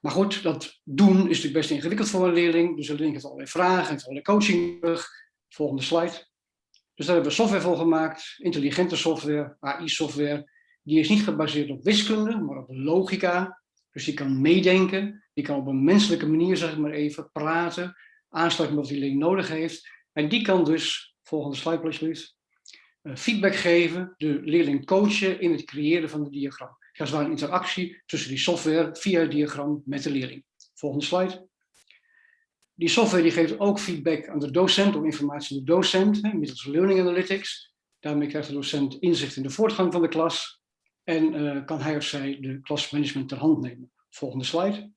Maar goed, dat doen is natuurlijk best ingewikkeld voor een leerling, dus de leerling heeft allerlei vragen, heeft allerlei coaching terug. Volgende slide. Dus daar hebben we software voor gemaakt, intelligente software, AI-software. Die is niet gebaseerd op wiskunde, maar op logica. Dus die kan meedenken, die kan op een menselijke manier, zeg ik maar even, praten, aansluiten met wat die leerling nodig heeft. En die kan dus, volgende slide alsjeblieft, uh, feedback geven, de leerling coachen in het creëren van het diagram. Dat is waar een interactie tussen die software via het diagram met de leerling. Volgende slide. Die software die geeft ook feedback aan de docent of informatie aan de docent, middels Learning Analytics. Daarmee krijgt de docent inzicht in de voortgang van de klas en uh, kan hij of zij de klasmanagement ter hand nemen. Volgende slide.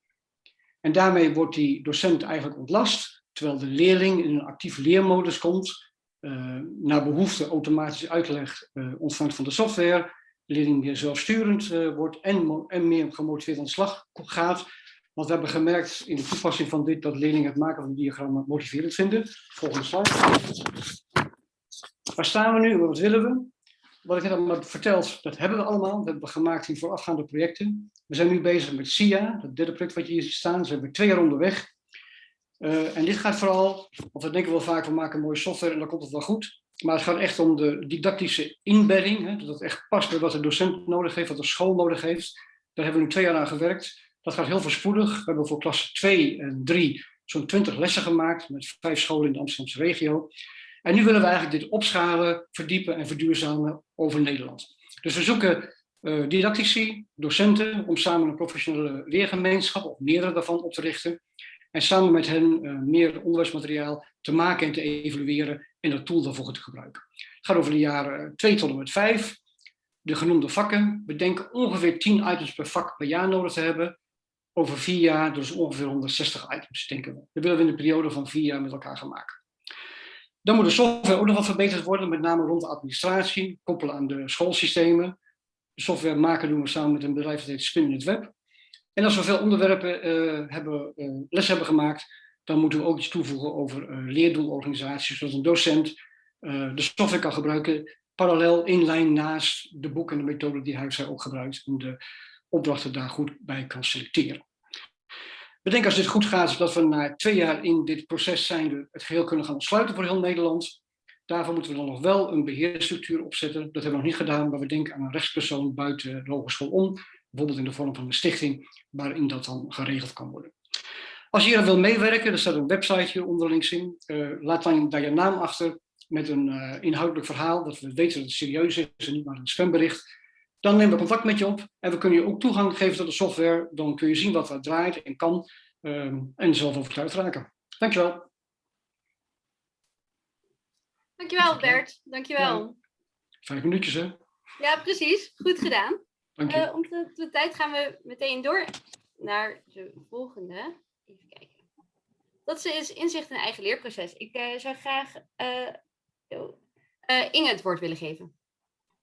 En daarmee wordt die docent eigenlijk ontlast, terwijl de leerling in een actieve leermodus komt, uh, naar behoefte automatisch uitleg uh, ontvangt van de software, de leerling meer zelfsturend wordt en, en meer gemotiveerd aan de slag gaat, want we hebben gemerkt in de toepassing van dit dat leerlingen het maken van diagrammen motiverend vinden. Volgende slide. Waar staan we nu? Wat willen we? Wat ik net al heb verteld, dat hebben we allemaal. Dat hebben we gemaakt in voorafgaande projecten. We zijn nu bezig met SIA, het derde project wat je hier ziet staan. We hebben twee jaar onderweg. Uh, en dit gaat vooral, want we denken wel vaak, we maken mooie software en dan komt het wel goed. Maar het gaat echt om de didactische inbedding. Hè, dat het echt past bij wat de docent nodig heeft, wat de school nodig heeft. Daar hebben we nu twee jaar aan gewerkt. Dat gaat heel voorspoedig. We hebben voor klas 2 en 3 zo'n 20 lessen gemaakt met vijf scholen in de Amsterdamse regio. En nu willen we eigenlijk dit opschalen, verdiepen en verduurzamen over Nederland. Dus we zoeken uh, didactici, docenten, om samen een professionele leergemeenschap, of meerdere daarvan, op te richten. En samen met hen uh, meer onderwijsmateriaal te maken en te evalueren en dat tool daarvoor te gebruiken. Het gaat over de jaren 2 tot en met 5. De genoemde vakken. We denken ongeveer 10 items per vak per jaar nodig te hebben over vier jaar, dus ongeveer 160 items, denken we. Dat willen we in een periode van vier jaar met elkaar gaan maken. Dan moet de software ook nog wat verbeterd worden, met name rond de administratie, koppelen aan de schoolsystemen. De software maken doen we samen met een bedrijf dat heet Spin in het Web. En als we veel onderwerpen uh, hebben, uh, les hebben gemaakt, dan moeten we ook iets toevoegen over uh, leerdoelorganisaties, zodat een docent de software kan gebruiken, parallel in lijn naast de boeken en de methode die hij of zij ook gebruikt. En de opdrachten daar goed bij kan selecteren. We denken als dit goed gaat, dat we na twee jaar in dit proces zijn het geheel kunnen gaan ontsluiten voor heel Nederland. Daarvoor moeten we dan nog wel een beheerstructuur opzetten. Dat hebben we nog niet gedaan, maar we denken aan een rechtspersoon buiten de hogeschool om. Bijvoorbeeld in de vorm van een stichting, waarin dat dan geregeld kan worden. Als je hier wil meewerken, er staat een website hier onder links in. Uh, laat dan daar je naam achter met een uh, inhoudelijk verhaal, dat we weten dat het serieus is en niet maar een spambericht. Dan nemen we contact met je op en we kunnen je ook toegang geven tot de software. Dan kun je zien wat er draait en kan um, en zelf overtuigd raken. Dankjewel. Dankjewel Bert, dankjewel. Ja, vijf minuutjes hè? Ja precies, goed gedaan. Dank je. Uh, om de, de, tijd gaan we meteen door naar de volgende. Even kijken. Dat is inzicht in eigen leerproces. Ik uh, zou graag uh, Inge het woord willen geven.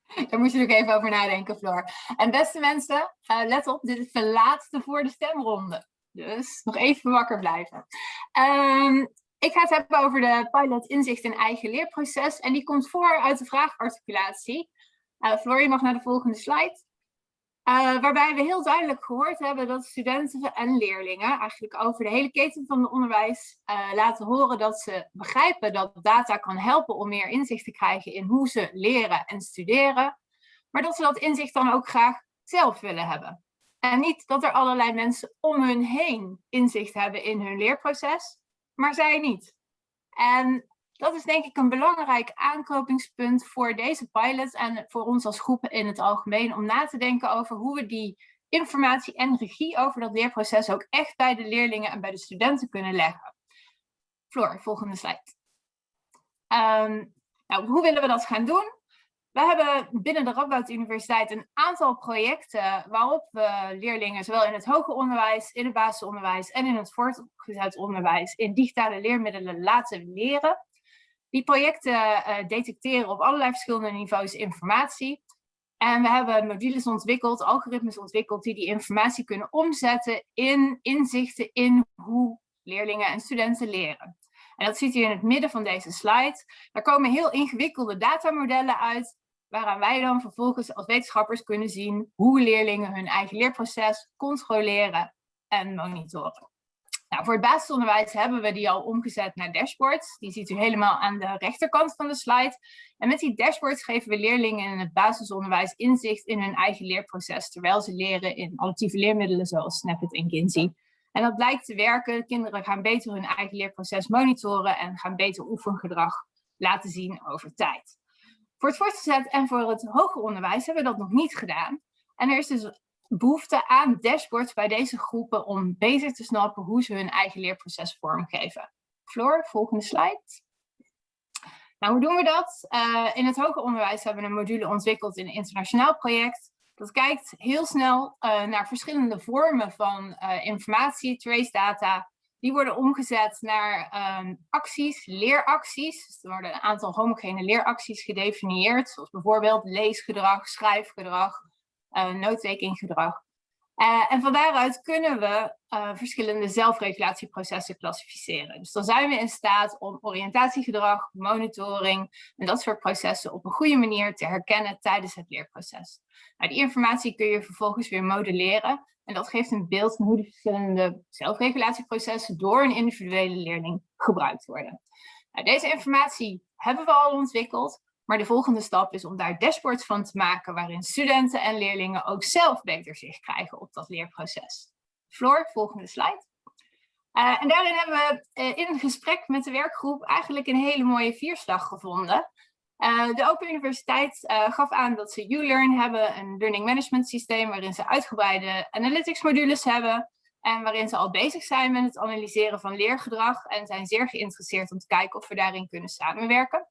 Daar moet je ook even over nadenken, Floor. En beste mensen, uh, let op, dit is de laatste voor de stemronde. Dus nog even wakker blijven. Um, ik ga het hebben over de pilot inzicht in eigen leerproces. En die komt voor uit de vraagarticulatie. Uh, Floor, je mag naar de volgende slide. Uh, waarbij we heel duidelijk gehoord hebben dat studenten en leerlingen eigenlijk over de hele keten van het onderwijs uh, laten horen dat ze begrijpen dat data kan helpen om meer inzicht te krijgen in hoe ze leren en studeren. Maar dat ze dat inzicht dan ook graag zelf willen hebben. En niet dat er allerlei mensen om hun heen inzicht hebben in hun leerproces, maar zij niet. En dat is denk ik een belangrijk aanknopingspunt voor deze pilot en voor ons als groepen in het algemeen om na te denken over hoe we die informatie en regie over dat leerproces ook echt bij de leerlingen en bij de studenten kunnen leggen. Floor, volgende slide. Ehm, nou, hoe willen we dat gaan doen? We hebben binnen de Radboud Universiteit een aantal projecten waarop we leerlingen zowel in het hoger onderwijs, in het basisonderwijs en in het voortgezet onderwijs in digitale leermiddelen laten leren. Die projecten uh, detecteren op allerlei verschillende niveaus informatie. En we hebben modules ontwikkeld, algoritmes ontwikkeld die die informatie kunnen omzetten in inzichten in hoe leerlingen en studenten leren. En dat ziet u in het midden van deze slide. Daar komen heel ingewikkelde datamodellen uit, waaraan wij dan vervolgens als wetenschappers kunnen zien hoe leerlingen hun eigen leerproces controleren en monitoren. Nou, voor het basisonderwijs hebben we die al omgezet naar dashboards. Die ziet u helemaal aan de rechterkant van de slide. En met die dashboards geven we leerlingen in het basisonderwijs inzicht in hun eigen leerproces, terwijl ze leren in auditieve leermiddelen zoals Snapit en Kinsey. En dat blijkt te werken. Kinderen gaan beter hun eigen leerproces monitoren en gaan beter oefengedrag laten zien over tijd. Voor het voortgezet en voor het hoger onderwijs hebben we dat nog niet gedaan. En er is dus behoefte aan dashboards bij deze groepen om beter te snappen hoe ze hun eigen leerproces vormgeven. Floor, volgende slide. Nou, hoe doen we dat? Uh, in het hoger onderwijs hebben we een module ontwikkeld in een internationaal project. Dat kijkt heel snel uh, naar verschillende vormen van uh, informatie, trace data. Die worden omgezet naar um, acties, leeracties. Dus er worden een aantal homogene leeracties gedefinieerd, zoals bijvoorbeeld leesgedrag, schrijfgedrag, uh, noodtekengedrag. Uh, en van daaruit kunnen we uh, verschillende zelfregulatieprocessen klassificeren. Dus dan zijn we in staat om oriëntatiegedrag, monitoring en dat soort processen op een goede manier te herkennen tijdens het leerproces. Nou, die informatie kun je vervolgens weer modelleren en dat geeft een beeld van hoe die verschillende zelfregulatieprocessen door een individuele leerling gebruikt worden. Nou, deze informatie hebben we al ontwikkeld, maar de volgende stap is om daar dashboards van te maken waarin studenten en leerlingen ook zelf beter zicht krijgen op dat leerproces. Floor, volgende slide. Uh, en daarin hebben we uh, in gesprek met de werkgroep eigenlijk een hele mooie vierslag gevonden. Uh, de Open Universiteit gaf aan dat ze ULearn hebben, een learning management systeem waarin ze uitgebreide analytics modules hebben. En waarin ze al bezig zijn met het analyseren van leergedrag en zijn zeer geïnteresseerd om te kijken of we daarin kunnen samenwerken.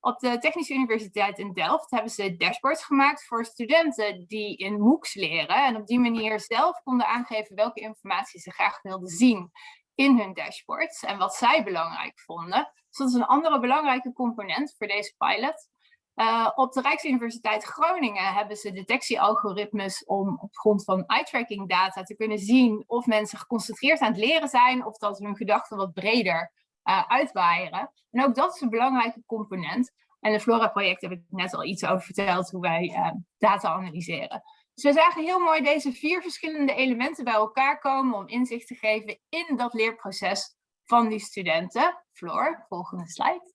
Op de Technische Universiteit in Delft hebben ze dashboards gemaakt voor studenten die in MOOCs leren. En op die manier zelf konden aangeven welke informatie ze graag wilden zien in hun dashboards en wat zij belangrijk vonden. Dus dat is een andere belangrijke component voor deze pilot. Uh, op de Rijksuniversiteit Groningen hebben ze detectiealgoritmes om op grond van eye-tracking data te kunnen zien of mensen geconcentreerd aan het leren zijn of dat hun gedachten wat breder uh, uitwaaieren. En ook dat is een belangrijke component. En de Flora-project heb ik net al iets over verteld, hoe wij uh, data analyseren. Dus we zagen heel mooi deze vier verschillende elementen bij elkaar komen om inzicht te geven in dat leerproces van die studenten. Floor, volgende slide.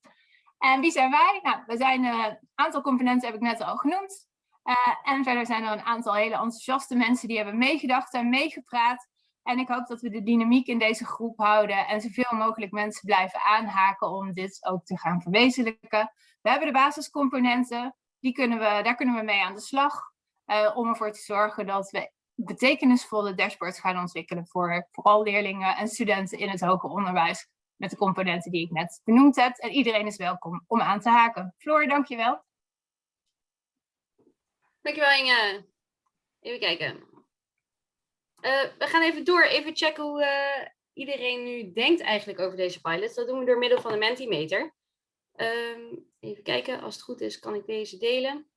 En wie zijn wij? Nou, we zijn een uh, aantal componenten heb ik net al genoemd. En verder zijn er een aantal hele enthousiaste mensen die hebben meegedacht en meegepraat. En ik hoop dat we de dynamiek in deze groep houden en zoveel mogelijk mensen blijven aanhaken om dit ook te gaan verwezenlijken. We hebben de basiscomponenten, die kunnen we, daar kunnen we mee aan de slag uh, om ervoor te zorgen dat we betekenisvolle dashboards gaan ontwikkelen voor vooral leerlingen en studenten in het hoger onderwijs met de componenten die ik net benoemd heb. En iedereen is welkom om aan te haken. Floor, dankjewel. Dankjewel Inge. Even kijken. Uh, we gaan even door, even checken hoe uh, iedereen nu denkt eigenlijk over deze pilots. Dat doen we door middel van de Mentimeter. Um, even kijken, als het goed is kan ik deze delen.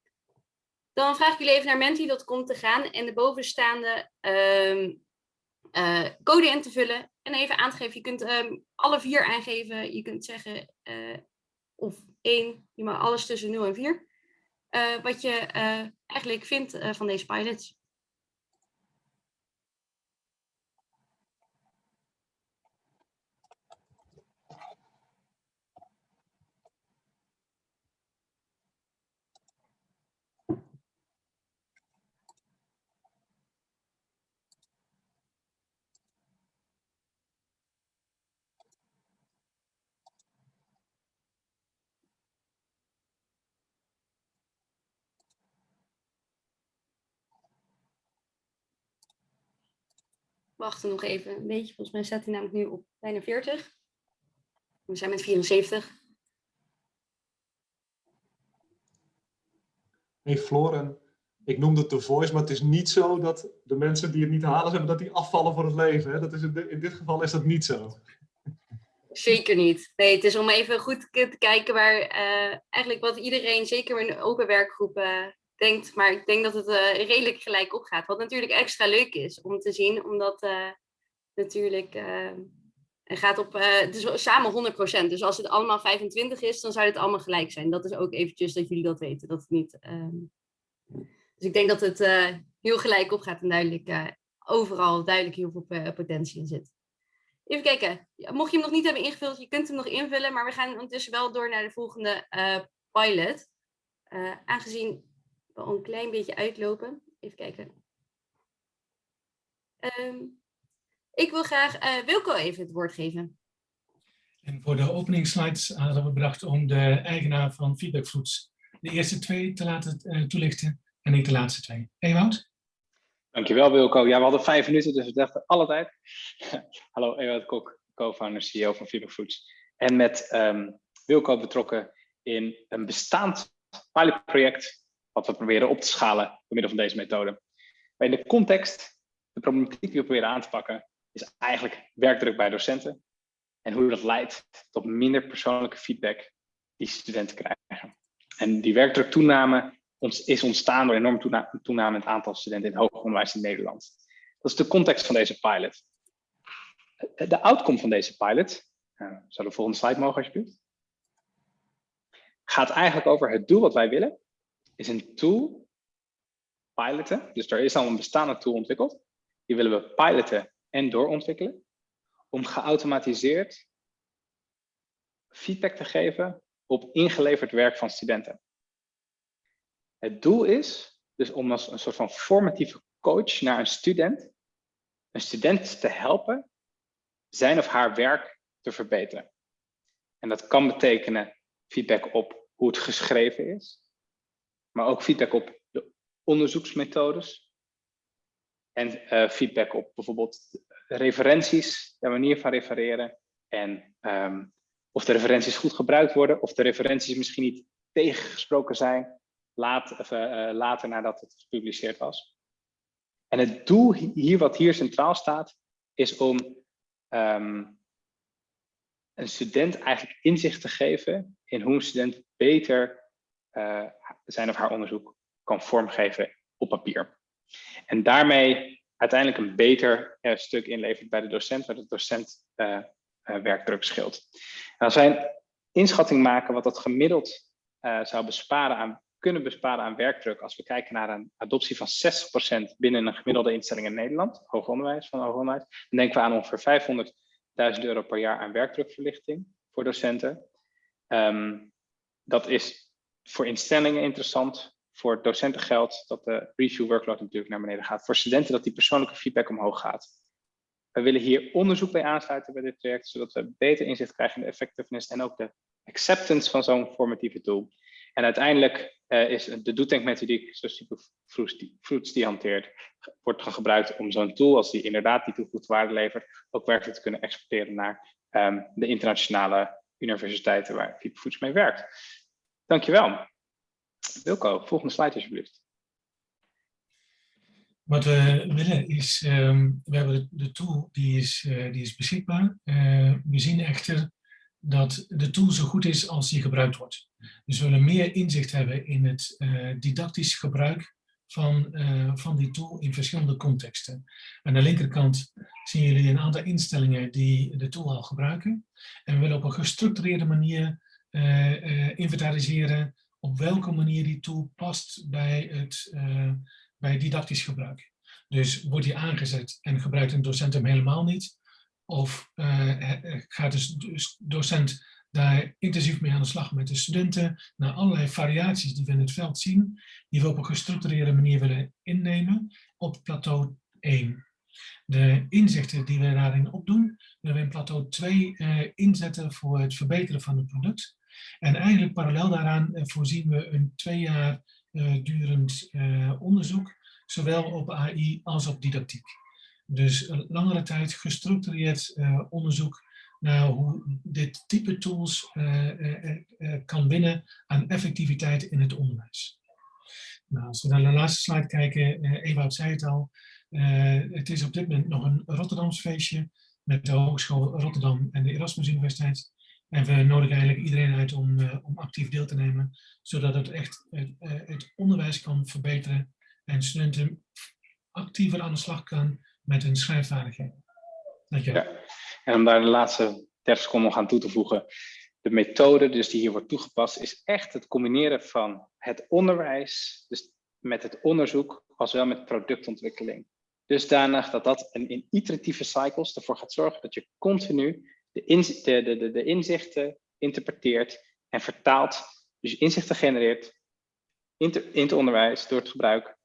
Dan vraag ik jullie even naar menti.com te gaan en de bovenstaande um, uh, code in te vullen. En even aan te geven, je kunt um, alle vier aangeven. Je kunt zeggen, of één, je mag alles tussen 0 en 4. wat je eigenlijk vindt van deze pilots. Wachten nog even een beetje. Volgens mij staat hij namelijk nu op bijna 40. We zijn met 74. Hey Floren, ik noemde het The Voice, maar het is niet zo dat de mensen die het niet halen hebben, dat die afvallen voor het leven. Hè? Dat is in, in dit geval is dat niet zo. Zeker niet. Nee, het is om even goed te kijken waar uh, eigenlijk wat iedereen, zeker in open werkgroepen, denkt. Maar ik denk dat het uh, redelijk gelijk opgaat. Wat natuurlijk extra leuk is om te zien, omdat uh, natuurlijk het gaat op, is samen 100%. Dus als het allemaal 25 is, dan zou het allemaal gelijk zijn. Dat is ook eventjes dat jullie dat weten. Dat het niet, um... Dus ik denk dat het heel gelijk opgaat en duidelijk overal duidelijk heel veel potentie in zit. Even kijken. Mocht je hem nog niet hebben ingevuld, je kunt hem nog invullen, maar we gaan ondertussen wel door naar de volgende pilot. Aangezien we al een klein beetje uitlopen. Even kijken. Um, ik wil graag uh, Wilco even het woord geven. En voor de openingsslides hadden we bedacht om de eigenaar van Feedback Foods de eerste twee te laten toelichten en niet de laatste twee. Ewout? Dankjewel Wilco. Ja, we hadden vijf minuten, dus we dachten alle tijd. Hallo, Ewout Kok, co-founder, CEO van Fever Foods. En met um, Wilco betrokken in een bestaand pilotproject, wat we proberen op te schalen door middel van deze methode. Maar in de context, de problematiek die we proberen aan te pakken, is eigenlijk werkdruk bij docenten. En hoe dat leidt tot minder persoonlijke feedback die studenten krijgen. En die werkdruktoename is ontstaan door enorm toename in het aantal studenten in het hoger onderwijs in Nederland. Dat is de context van deze pilot. De outcome van deze pilot, uh, zou de volgende slide mogen alsjeblieft, gaat eigenlijk over het doel wat wij willen, is een tool piloten. Dus er is al een bestaande tool ontwikkeld. Die willen we piloten en doorontwikkelen. Om geautomatiseerd feedback te geven op ingeleverd werk van studenten. Het doel is dus om als een soort van formatieve coach naar een student, een student te helpen zijn of haar werk te verbeteren. En dat kan betekenen feedback op hoe het geschreven is, maar ook feedback op de onderzoeksmethodes en uh, feedback op bijvoorbeeld referenties, de manier van refereren en um, of de referenties goed gebruikt worden, of de referenties misschien niet tegengesproken zijn, laat, of, uh, later nadat het gepubliceerd was. En het doel hier, wat hier centraal staat, is om um, een student eigenlijk inzicht te geven in hoe een student beter uh, zijn of haar onderzoek kan vormgeven op papier. En daarmee uiteindelijk een beter uh, stuk inlevert bij de docent, waar de docent uh, werkdruk scheelt. Als wij een inschatting maken wat dat gemiddeld zou besparen aan kunnen besparen aan werkdruk als we kijken naar een adoptie van 60% binnen een gemiddelde instelling in Nederland, hoger onderwijs van hoger onderwijs, dan denken we aan ongeveer 500.000 euro per jaar aan werkdrukverlichting voor docenten. Um, dat is voor instellingen interessant, voor docenten geldt dat de review workload natuurlijk naar beneden gaat, voor studenten dat die persoonlijke feedback omhoog gaat. We willen hier onderzoek bij aansluiten bij dit project, zodat we beter inzicht krijgen in de effectiveness en ook de acceptance van zo'n formatieve tool. En uiteindelijk uh, is de doetenkmethodiek, zoals Fruits die hanteert, wordt gebruikt om zo'n tool, als die inderdaad die toegevoegde waarde levert, ook werkelijk te kunnen exporteren naar um, de internationale universiteiten waar Foods mee werkt. Dankjewel. Wilco, volgende slide alsjeblieft. Wat we willen is, um, we hebben de, tool die is, uh, die is beschikbaar. Uh, we zien echter dat de tool zo goed is als die gebruikt wordt. Dus we willen meer inzicht hebben in het uh, didactisch gebruik van, van die tool in verschillende contexten. Aan de linkerkant zien jullie een aantal instellingen die de tool al gebruiken. En we willen op een gestructureerde manier inventariseren op welke manier die tool past bij het bij didactisch gebruik. Dus wordt die aangezet en gebruikt een docent hem helemaal niet? Of gaat de docent daar intensief mee aan de slag met de studenten, naar allerlei variaties die we in het veld zien, die we op een gestructureerde manier willen innemen op plateau 1. De inzichten die we daarin opdoen, willen we in plateau 2 uh, inzetten voor het verbeteren van het product. En eigenlijk parallel daaraan uh, voorzien we een twee jaar uh, durend onderzoek, zowel op AI als op didactiek. Dus langere tijd gestructureerd onderzoek naar hoe dit type tools kan winnen aan effectiviteit in het onderwijs. Nou, als we naar de laatste slide kijken, Ewout zei het al, het is op dit moment nog een Rotterdams feestje met de Hogeschool Rotterdam en de Erasmus Universiteit. En we nodigen eigenlijk iedereen uit om, uh, om actief deel te nemen, zodat het echt het, uh, het onderwijs kan verbeteren en studenten actiever aan de slag kan met hun schrijfvaardigheden. Dankjewel. Ja. En om daar de laatste 30 seconden nog aan toe te voegen. De methode dus die hier wordt toegepast is echt het combineren van het onderwijs, dus met het onderzoek, als wel met productontwikkeling. Dusdanig dat dat in iteratieve cycles ervoor gaat zorgen dat je continu de, de, inzichten interpreteert en vertaalt. Dus inzichten genereert in, het onderwijs door het gebruik.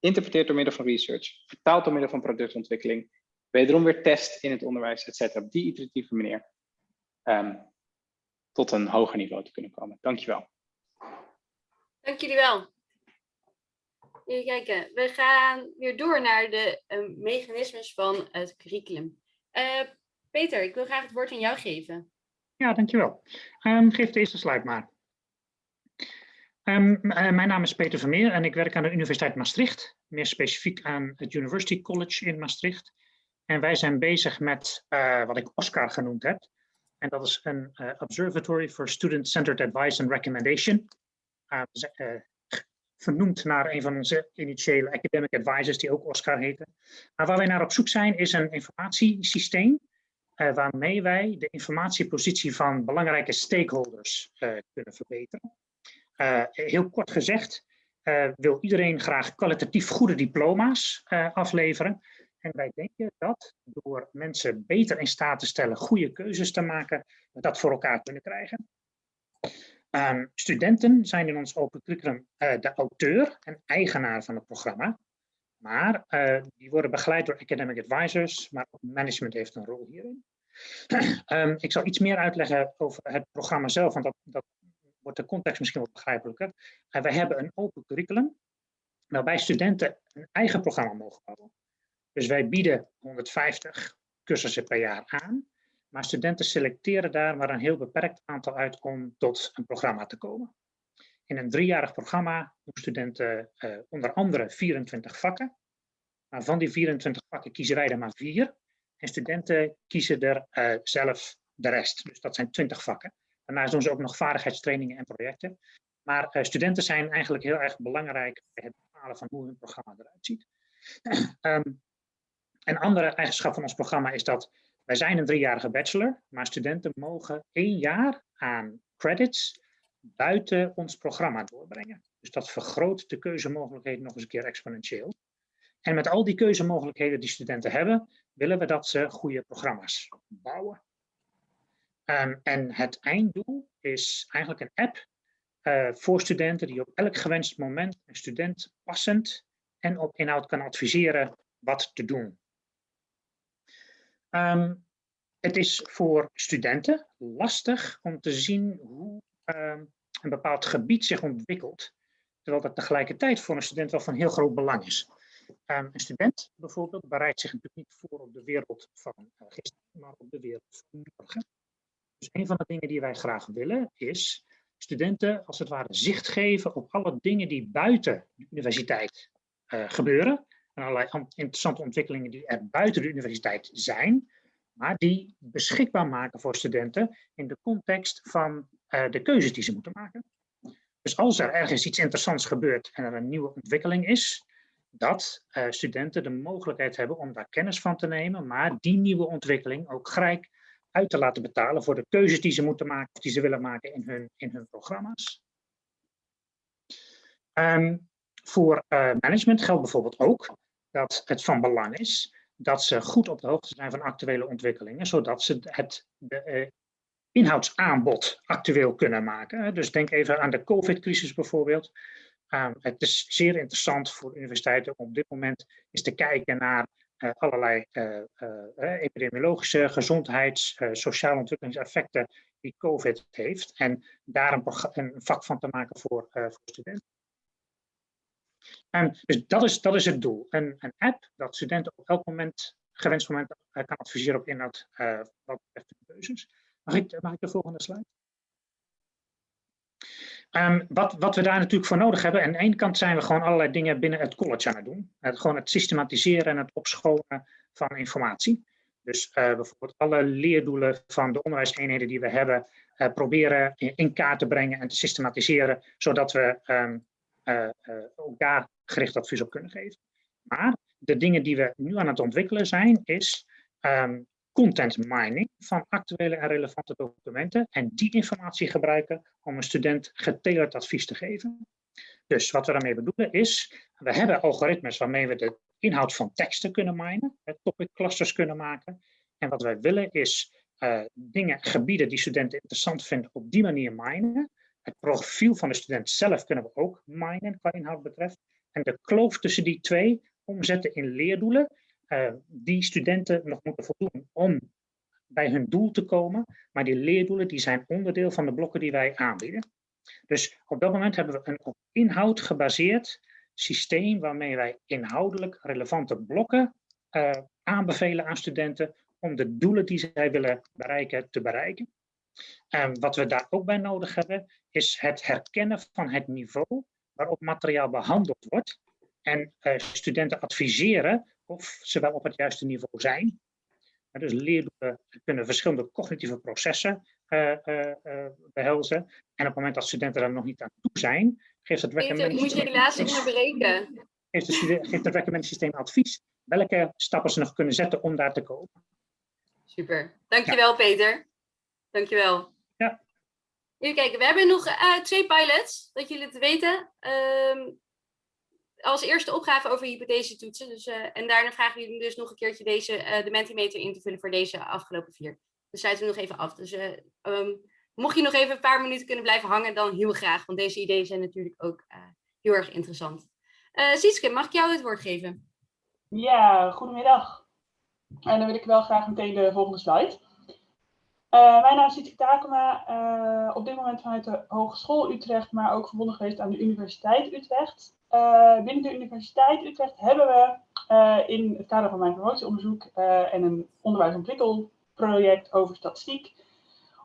Interpreteert door middel van research. Vertaalt door middel van productontwikkeling. Wederom weer test in het onderwijs, et cetera. Op die iteratieve manier. Um, tot een hoger niveau te kunnen komen. Dankjewel. Dank jullie wel. Even kijken, we gaan weer door naar de uh, mechanismes van het curriculum. Uh, Peter, ik wil graag het woord aan jou geven. Ja, dankjewel. Um, geef de eerste slide maar. Um, uh, mijn naam is Peter Vermeer en ik werk aan de Universiteit Maastricht. Meer specifiek aan het University College in Maastricht. En wij zijn bezig met uh, wat ik Oscar genoemd heb. En dat is een uh, Observatory for Student-Centered Advice and Recommendation. vernoemd naar een van onze initiële academic advisors die ook Oscar heette. Maar waar wij naar op zoek zijn is een informatiesysteem uh, waarmee wij de informatiepositie van belangrijke stakeholders uh, kunnen verbeteren. Uh, heel kort gezegd wil iedereen graag kwalitatief goede diploma's afleveren. En wij denken dat door mensen beter in staat te stellen goede keuzes te maken, we dat voor elkaar kunnen krijgen. Um, studenten zijn in ons open curriculum de auteur en eigenaar van het programma. Maar uh, die worden begeleid door academic advisors, maar ook management heeft een rol hierin. um, ik zal iets meer uitleggen over het programma zelf, want dat, dat wordt de context misschien wat begrijpelijker. Uh, wij hebben een open curriculum, waarbij studenten een eigen programma mogen bouwen. Dus wij bieden 150 cursussen per jaar aan, maar studenten selecteren daar maar een heel beperkt aantal uit om tot een programma te komen. In een driejarig programma doen studenten uh, onder andere 24 vakken. Maar van die 24 vakken kiezen wij er maar vier. En studenten kiezen er uh, zelf de rest. Dus dat zijn 20 vakken. Daarnaast doen ze ook nog vaardigheidstrainingen en projecten. Maar uh, studenten zijn eigenlijk heel erg belangrijk bij het bepalen van hoe hun programma eruit ziet. um, een andere eigenschap van ons programma is dat wij zijn een driejarige bachelor, maar studenten mogen één jaar aan credits buiten ons programma doorbrengen. Dus dat vergroot de keuzemogelijkheden nog eens een keer exponentieel. En met al die keuzemogelijkheden die studenten hebben, willen we dat ze goede programma's bouwen. Um, en het einddoel is eigenlijk een app uh, voor studenten die op elk gewenst moment een student passend en op inhoud kan adviseren wat te doen. Um, het is voor studenten lastig om te zien hoe um, een bepaald gebied zich ontwikkelt, terwijl dat tegelijkertijd voor een student wel van heel groot belang is. Um, een student bijvoorbeeld bereidt zich natuurlijk niet voor op de wereld van uh, gisteren, maar op de wereld van morgen. Dus een van de dingen die wij graag willen is studenten als het ware zicht geven op alle dingen die buiten de universiteit uh, gebeuren. En allerlei interessante ontwikkelingen die er buiten de universiteit zijn, maar die beschikbaar maken voor studenten in de context van uh, de keuzes die ze moeten maken. Dus als er ergens iets interessants gebeurt en er een nieuwe ontwikkeling is, dat uh, studenten de mogelijkheid hebben om daar kennis van te nemen, maar die nieuwe ontwikkeling ook gelijk uit te laten betalen voor de keuzes die ze moeten maken, of die ze willen maken in hun, in hun programma's. Um, voor uh, management geldt bijvoorbeeld ook dat het van belang is dat ze goed op de hoogte zijn van actuele ontwikkelingen, zodat ze het de, inhoudsaanbod actueel kunnen maken. Dus denk even aan de COVID-crisis bijvoorbeeld. Um, het is zeer interessant voor universiteiten om op dit moment eens te kijken naar uh, allerlei uh, uh, epidemiologische, gezondheids, sociale ontwikkelingseffecten die COVID heeft. En daar een, een, vak van te maken voor, voor studenten. En dus dat is, dat is het doel. Een, een app dat studenten op elk moment, gewenst moment, kan adviseren op inhoud wat betreft de keuzes. Mag ik, mag de volgende slide? Um, wat, wat we daar natuurlijk voor nodig hebben, aan de ene kant zijn we gewoon allerlei dingen binnen het college aan het doen. Het, gewoon het systematiseren en het opschonen van informatie. Dus uh, bijvoorbeeld alle leerdoelen van de onderwijseenheden die we hebben, uh, proberen in, kaart te brengen en te systematiseren, zodat we um, ook daar gericht advies op kunnen geven. Maar de dingen die we nu aan het ontwikkelen zijn, is um, content mining van actuele en relevante documenten en die informatie gebruiken om een student getailored advies te geven. Dus wat we daarmee bedoelen is, we hebben algoritmes waarmee we de inhoud van teksten kunnen minen, topic clusters kunnen maken. En wat wij willen is uh, dingen, gebieden die studenten interessant vinden, op die manier minen. Het profiel van de student zelf kunnen we ook minen qua inhoud betreft. En de kloof tussen die twee omzetten in leerdoelen uh, die studenten nog moeten voldoen om bij hun doel te komen. Maar die leerdoelen die zijn onderdeel van de blokken die wij aanbieden. Dus op dat moment hebben we een op inhoud gebaseerd systeem waarmee wij inhoudelijk relevante blokken uh, aanbevelen aan studenten om de doelen die zij willen bereiken te bereiken. En wat we daar ook bij nodig hebben is het herkennen van het niveau waarop materiaal behandeld wordt en uh, studenten adviseren of ze wel op het juiste niveau zijn. dus leerdoelen kunnen verschillende cognitieve processen uh, uh, uh, behelzen. En op het moment dat studenten daar nog niet aan toe zijn, geeft het recommendatiesysteem... Moet je helaas onderbreken. Geeft, het recommendatiesysteem advies welke stappen ze nog kunnen zetten om daar te komen. Super. Dankjewel ja. Peter. Dankjewel. Ja. Even kijken, we hebben nog twee pilots, dat jullie het weten. Um, als eerste opgave over hypothese toetsen. Dus, uh, en daarna vragen jullie dus nog een keertje deze, uh, de Mentimeter in te vullen voor deze afgelopen vier. Dus sluiten we nog even af. Dus uh, um, mocht je nog even een paar minuten kunnen blijven hangen, dan heel graag. Want deze ideeën zijn natuurlijk ook heel erg interessant. Sietske, mag ik jou het woord geven? Ja, goedemiddag. En dan wil ik wel graag meteen de volgende slide. Uh, mijn naam is Sietske Takema, uh, op dit moment vanuit de Hogeschool Utrecht, maar ook verbonden geweest aan de Universiteit Utrecht. Uh, binnen de Universiteit Utrecht hebben we uh, in het kader van mijn promotieonderzoek uh, en een onderwijsontwikkelproject over statistiek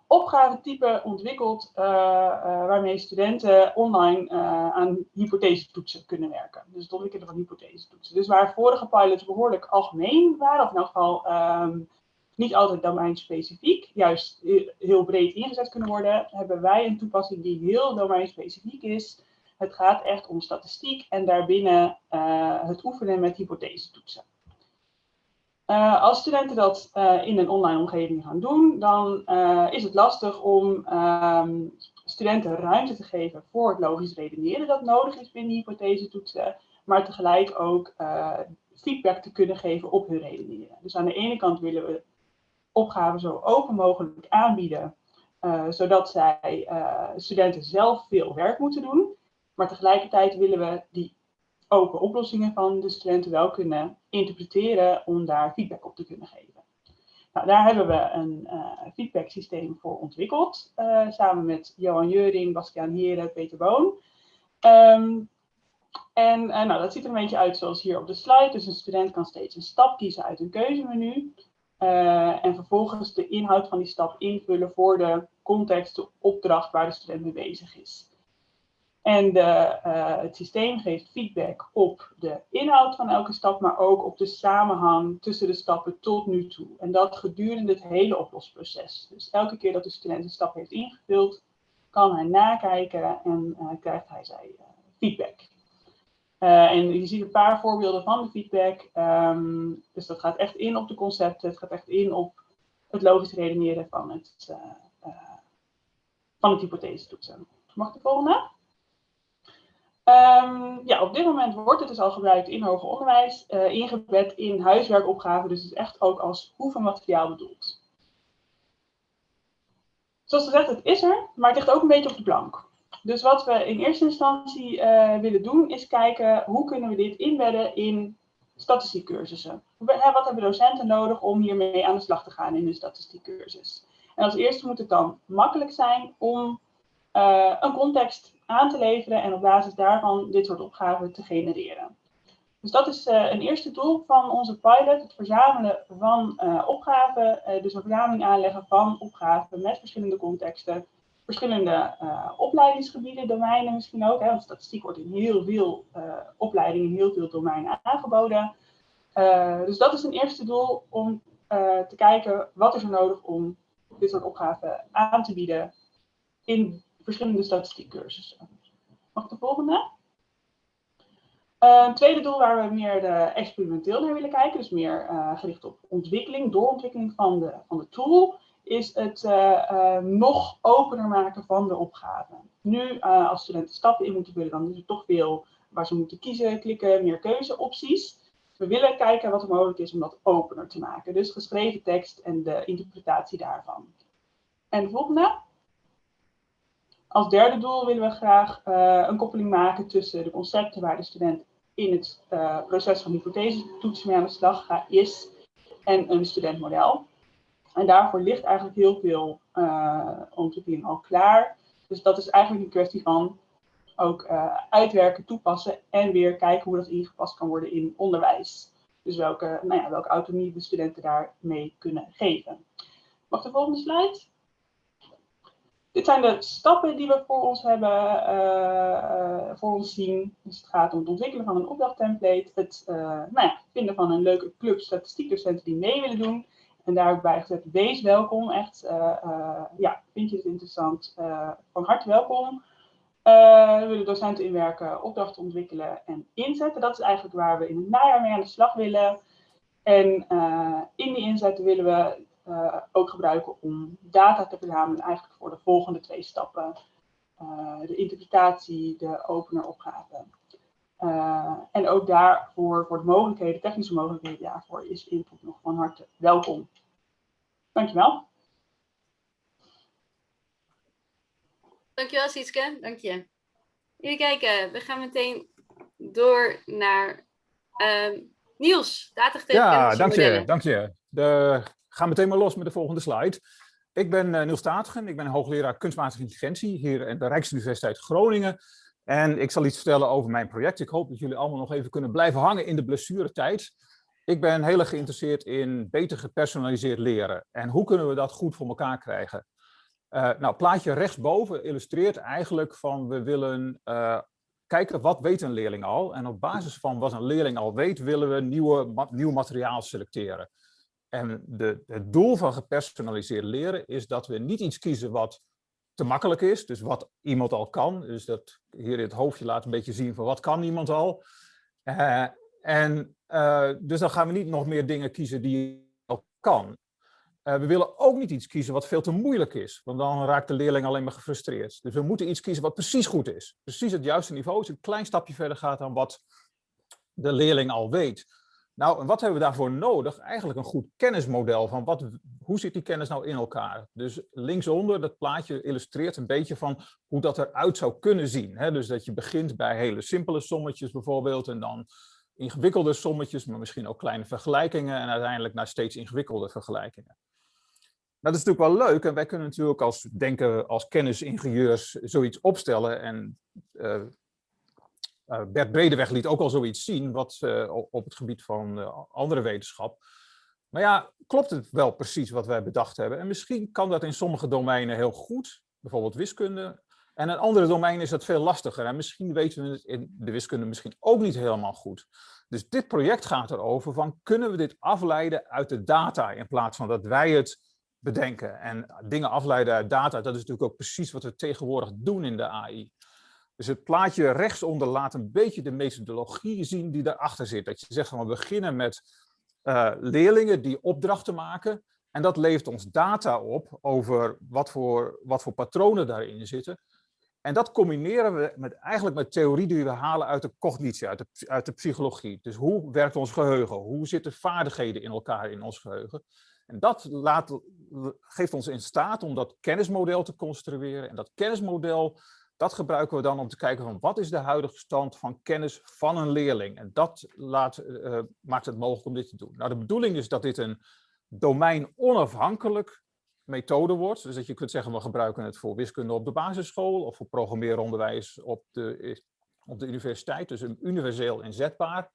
opgavetypen ontwikkeld waarmee studenten online aan hypothesetoetsen kunnen werken. Dus het ontwikkelen van hypothesetoetsen. Dus waar vorige pilots behoorlijk algemeen waren, of in elk geval um, niet altijd domeinspecifiek, juist heel breed ingezet kunnen worden, hebben wij een toepassing die heel domeinspecifiek is het gaat echt om statistiek en daarbinnen uh, het oefenen met hypothesetoetsen. Uh, als studenten dat uh, in een online omgeving gaan doen, dan is het lastig om um, studenten ruimte te geven voor het logisch redeneren dat nodig is binnen hypothesetoetsen, maar tegelijk ook feedback te kunnen geven op hun redeneren. Dus aan de ene kant willen we opgaven zo open mogelijk aanbieden, zodat zij studenten zelf veel werk moeten doen. Maar tegelijkertijd willen we die open oplossingen van de studenten wel kunnen interpreteren om daar feedback op te kunnen geven. Nou, daar hebben we een uh, feedback systeem voor ontwikkeld, uh, samen met Johan Jeuring, Bastiaan Heren, Peter Boon. Um, en uh, nou, dat ziet er een beetje uit zoals hier op de slide. Dus een student kan steeds een stap kiezen uit een keuzemenu. en vervolgens de inhoud van die stap invullen voor de context, de opdracht waar de student mee bezig is. En de, uh, het systeem geeft feedback op de inhoud van elke stap, maar ook op de samenhang tussen de stappen tot nu toe. En dat gedurende het hele oplosproces. Dus elke keer dat de student een stap heeft ingevuld, kan hij nakijken en uh, krijgt hij zijn uh, feedback. en je ziet een paar voorbeelden van de feedback. Um, dus dat gaat echt in op de concepten, het gaat echt in op het logisch redeneren van het, van het hypothese toetsen. Mag de volgende? Um, ja, op dit moment wordt het dus al gebruikt in hoger onderwijs, uh, ingebed in huiswerkopgaven, dus het is echt ook als oefenmateriaal bedoeld. Zoals gezegd, het is er, maar het ligt ook een beetje op de plank. Dus wat we in eerste instantie uh, willen doen, is kijken hoe kunnen we dit inbedden in statistiekcursussen. Wat hebben docenten nodig om hiermee aan de slag te gaan in een statistiekcursus? En als eerste moet het dan makkelijk zijn om uh, een context aan te leveren en op basis daarvan dit soort opgaven te genereren. Dus dat is uh, een eerste doel van onze pilot, het verzamelen van uh, opgaven, uh, dus een verzameling aanleggen van opgaven met verschillende contexten, verschillende opleidingsgebieden, domeinen misschien ook, want statistiek wordt in heel veel opleidingen, in heel veel domeinen aangeboden. dus dat is een eerste doel om te kijken wat is er nodig om dit soort opgaven aan te bieden in verschillende statistiekcursussen. Mag de volgende? Een tweede doel waar we meer experimenteel naar willen kijken, dus meer uh, gericht op ontwikkeling, doorontwikkeling van de, van de tool, is het uh, nog opener maken van de opgave. Nu, als studenten stappen in moeten vullen, dan is er toch veel waar ze moeten kiezen, klikken, meer keuzeopties. We willen kijken wat er mogelijk is om dat opener te maken. Dus geschreven tekst en de interpretatie daarvan. En de volgende. Als derde doel willen we graag uh, een koppeling maken tussen de concepten waar de student in het uh, proces van hypothese mee aan de slag gaat, is en een studentmodel. En daarvoor ligt eigenlijk heel veel uh, ontwikkeling al klaar. Dus dat is eigenlijk een kwestie van ook uitwerken, toepassen en weer kijken hoe dat ingepast kan worden in onderwijs. Dus welke, nou ja, welke autonomie de studenten daarmee kunnen geven. Mag de volgende slide? Dit zijn de stappen die we voor ons hebben, uh, voor ons zien. Dus het gaat om het ontwikkelen van een opdrachttemplate, het uh, nou ja, vinden van een leuke club statistiekdocenten die mee willen doen. En daar ook bij gezet, wees welkom, echt, ja, vind je het interessant, van harte welkom. we willen docenten inwerken, opdrachten ontwikkelen en inzetten. Dat is eigenlijk waar we in het najaar mee aan de slag willen. En in die inzetten willen we uh, ook gebruiken om data te verzamelen eigenlijk voor de volgende twee stappen. Uh, de interpretatie, de openeropgave. Uh, en ook daarvoor, voor de mogelijkheden, technische mogelijkheden daarvoor, is input nog van harte welkom. Dankjewel. Dankjewel Sietske, dank je. Even kijken, we gaan meteen door naar um, Niels, datagetevens. Ja, dank je, dank je. De ga meteen maar los met de volgende slide. Ik ben uh, Niels Taatgen, ik ben hoogleraar kunstmatige intelligentie hier in de Rijksuniversiteit Groningen. En ik zal iets vertellen over mijn project. Ik hoop dat jullie allemaal nog even kunnen blijven hangen in de blessuretijd. Ik ben heel erg geïnteresseerd in beter gepersonaliseerd leren. En hoe kunnen we dat goed voor elkaar krijgen? Uh, nou, plaatje rechtsboven illustreert eigenlijk van we willen uh, kijken wat weet een leerling al. En op basis van wat een leerling al weet willen we nieuwe, nieuw materiaal selecteren. En de, het doel van gepersonaliseerd leren is dat we niet iets kiezen wat te makkelijk is, dus wat iemand al kan. Dus dat hier in het hoofdje laat een beetje zien van wat kan iemand al. Uh, en uh, dus dan gaan we niet nog meer dingen kiezen die al kan. Uh, we willen ook niet iets kiezen wat veel te moeilijk is, want dan raakt de leerling alleen maar gefrustreerd. Dus we moeten iets kiezen wat precies goed is. Precies het juiste niveau, dus een klein stapje verder gaat dan wat de leerling al weet. Nou, en wat hebben we daarvoor nodig? Eigenlijk een goed kennismodel van wat, hoe zit die kennis nou in elkaar? Dus linksonder, dat plaatje illustreert een beetje van hoe dat eruit zou kunnen zien. Hè? Dus dat je begint bij hele simpele sommetjes bijvoorbeeld en dan ingewikkelde sommetjes, maar misschien ook kleine vergelijkingen en uiteindelijk naar steeds ingewikkelde vergelijkingen. Nou, dat is natuurlijk wel leuk en wij kunnen natuurlijk als denken als kennisingenieurs zoiets opstellen en uh, Bert Bredeweg liet ook al zoiets zien wat, uh, op het gebied van uh, andere wetenschap. Maar ja, klopt het wel precies wat wij bedacht hebben? En misschien kan dat in sommige domeinen heel goed, bijvoorbeeld wiskunde. En in andere domeinen is dat veel lastiger. En misschien weten we het in de wiskunde misschien ook niet helemaal goed. Dus dit project gaat erover van kunnen we dit afleiden uit de data in plaats van dat wij het bedenken. En dingen afleiden uit data, dat is natuurlijk ook precies wat we tegenwoordig doen in de AI. Dus het plaatje rechtsonder laat een beetje de methodologie zien die daarachter zit. Dat je zegt van we beginnen met uh, leerlingen die opdrachten maken. En dat levert ons data op over wat voor, wat voor patronen daarin zitten. En dat combineren we met, eigenlijk met theorie die we halen uit de cognitie, uit de, uit de psychologie. Dus hoe werkt ons geheugen? Hoe zitten vaardigheden in elkaar in ons geheugen? En dat laat, geeft ons in staat om dat kennismodel te construeren. En dat kennismodel dat gebruiken we dan om te kijken van wat is de huidige stand van kennis van een leerling. En dat laat, uh, maakt het mogelijk om dit te doen. Nou, de bedoeling is dat dit een domein onafhankelijk methode wordt. Dus dat je kunt zeggen, we gebruiken het voor wiskunde op de basisschool of voor programmeeronderwijs op de, op de universiteit. Dus universeel inzetbaar.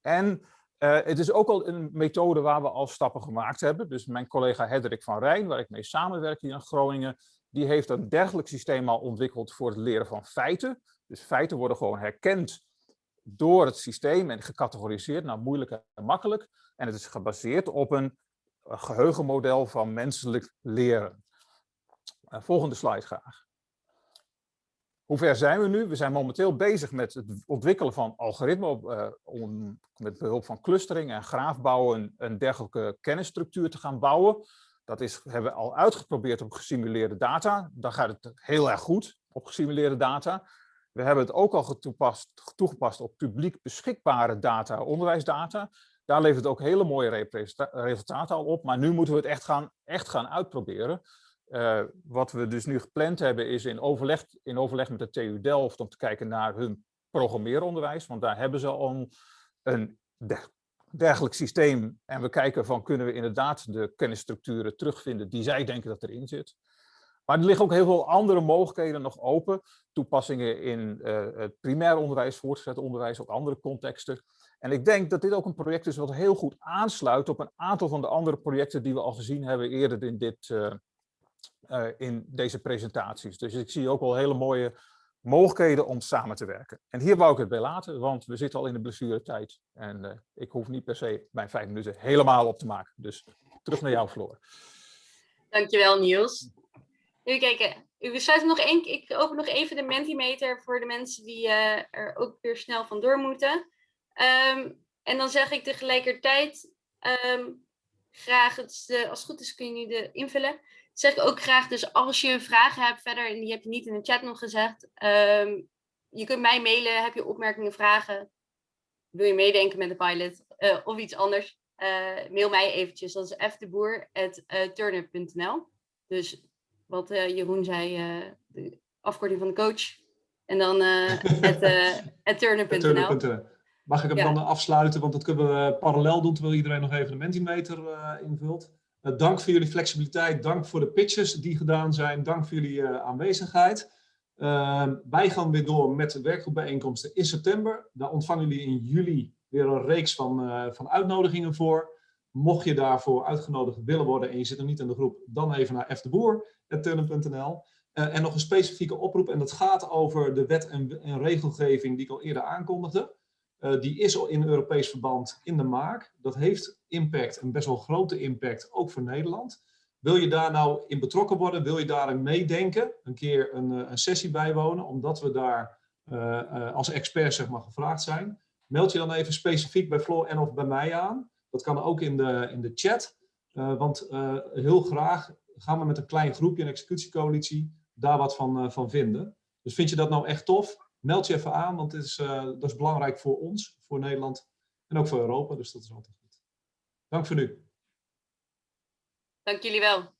En uh, het is ook al een methode waar we al stappen gemaakt hebben. Dus mijn collega Hendrik van Rijn, waar ik mee samenwerk hier in Groningen, die heeft een dergelijk systeem al ontwikkeld voor het leren van feiten. Dus feiten worden gewoon herkend door het systeem en gecategoriseerd naar moeilijk en makkelijk. En het is gebaseerd op een geheugenmodel van menselijk leren. Uh, volgende slide graag. Hoe ver zijn we nu? We zijn momenteel bezig met het ontwikkelen van algoritmen uh, om met behulp van clustering en graafbouwen een dergelijke kennisstructuur te gaan bouwen. Dat is, hebben we al uitgeprobeerd op gesimuleerde data. Dan gaat het heel erg goed op gesimuleerde data. We hebben het ook al toegepast op publiek beschikbare data, onderwijsdata. Daar levert het ook hele mooie resultaten al op. Maar nu moeten we het echt gaan, echt gaan uitproberen. Uh, wat we dus nu gepland hebben is in overleg, in overleg met de TU Delft om te kijken naar hun programmeeronderwijs. Want daar hebben ze al een dergelijk systeem. En we kijken van kunnen we inderdaad de kennisstructuren terugvinden die zij denken dat erin zit. Maar er liggen ook heel veel andere mogelijkheden nog open. Toepassingen in uh, het primair onderwijs, voortgezet onderwijs, ook andere contexten. En ik denk dat dit ook een project is wat heel goed aansluit op een aantal van de andere projecten die we al gezien hebben eerder in, dit, uh, uh, in deze presentaties. Dus ik zie ook wel hele mooie mogelijkheden om samen te werken. En hier wou ik het bij laten, want we zitten al in de blessuretijd. En uh, ik hoef niet per se mijn vijf minuten helemaal op te maken. Dus terug naar jou, Floor. Dankjewel, Niels. Even kijken. We sluiten nog één, ik open nog even de Mentimeter voor de mensen die uh, er ook weer snel vandoor moeten. Um, en dan zeg ik tegelijkertijd um, graag, het, de, als het goed is kun je nu de invullen zeg ik ook graag, dus als je vragen hebt verder, en die heb je niet in de chat nog gezegd, um, je kunt mij mailen, heb je opmerkingen, vragen, wil je meedenken met de pilot uh, of iets anders, uh, mail mij eventjes, dat is fteboer.turnup.nl. Dus wat uh, Jeroen zei, de afkorting van de coach, en dan het turnup.nl. Mag ik hem ja. dan afsluiten, want dat kunnen we parallel doen, terwijl iedereen nog even de Mentimeter invult. Uh, dank voor jullie flexibiliteit, dank voor de pitches die gedaan zijn, dank voor jullie uh, aanwezigheid. Uh, wij gaan weer door met de werkgroepbijeenkomsten in september. Daar ontvangen jullie in juli weer een reeks van, uh, van uitnodigingen voor. Mocht je daarvoor uitgenodigd willen worden en je zit nog niet in de groep, dan even naar fdeboer.turnen.nl. en nog een specifieke oproep en dat gaat over de wet en, en regelgeving die ik al eerder aankondigde. Uh, die is al in Europees verband in de maak. Dat heeft impact, een best wel grote impact, ook voor Nederland. Wil je daar nou in betrokken worden? Wil je daarin meedenken? Een keer een, een sessie bijwonen, omdat we daar uh, als expert zeg maar, gevraagd zijn. Meld je dan even specifiek bij Floor en of bij mij aan. Dat kan ook in de, in de chat. want heel graag gaan we met een klein groepje, een executiecoalitie, daar wat van, van vinden. Dus vind je dat nou echt tof? Meld je even aan, want uh, dat is belangrijk voor ons, voor Nederland en ook voor Europa. Dus dat is altijd goed. Dank voor nu. Dank jullie wel.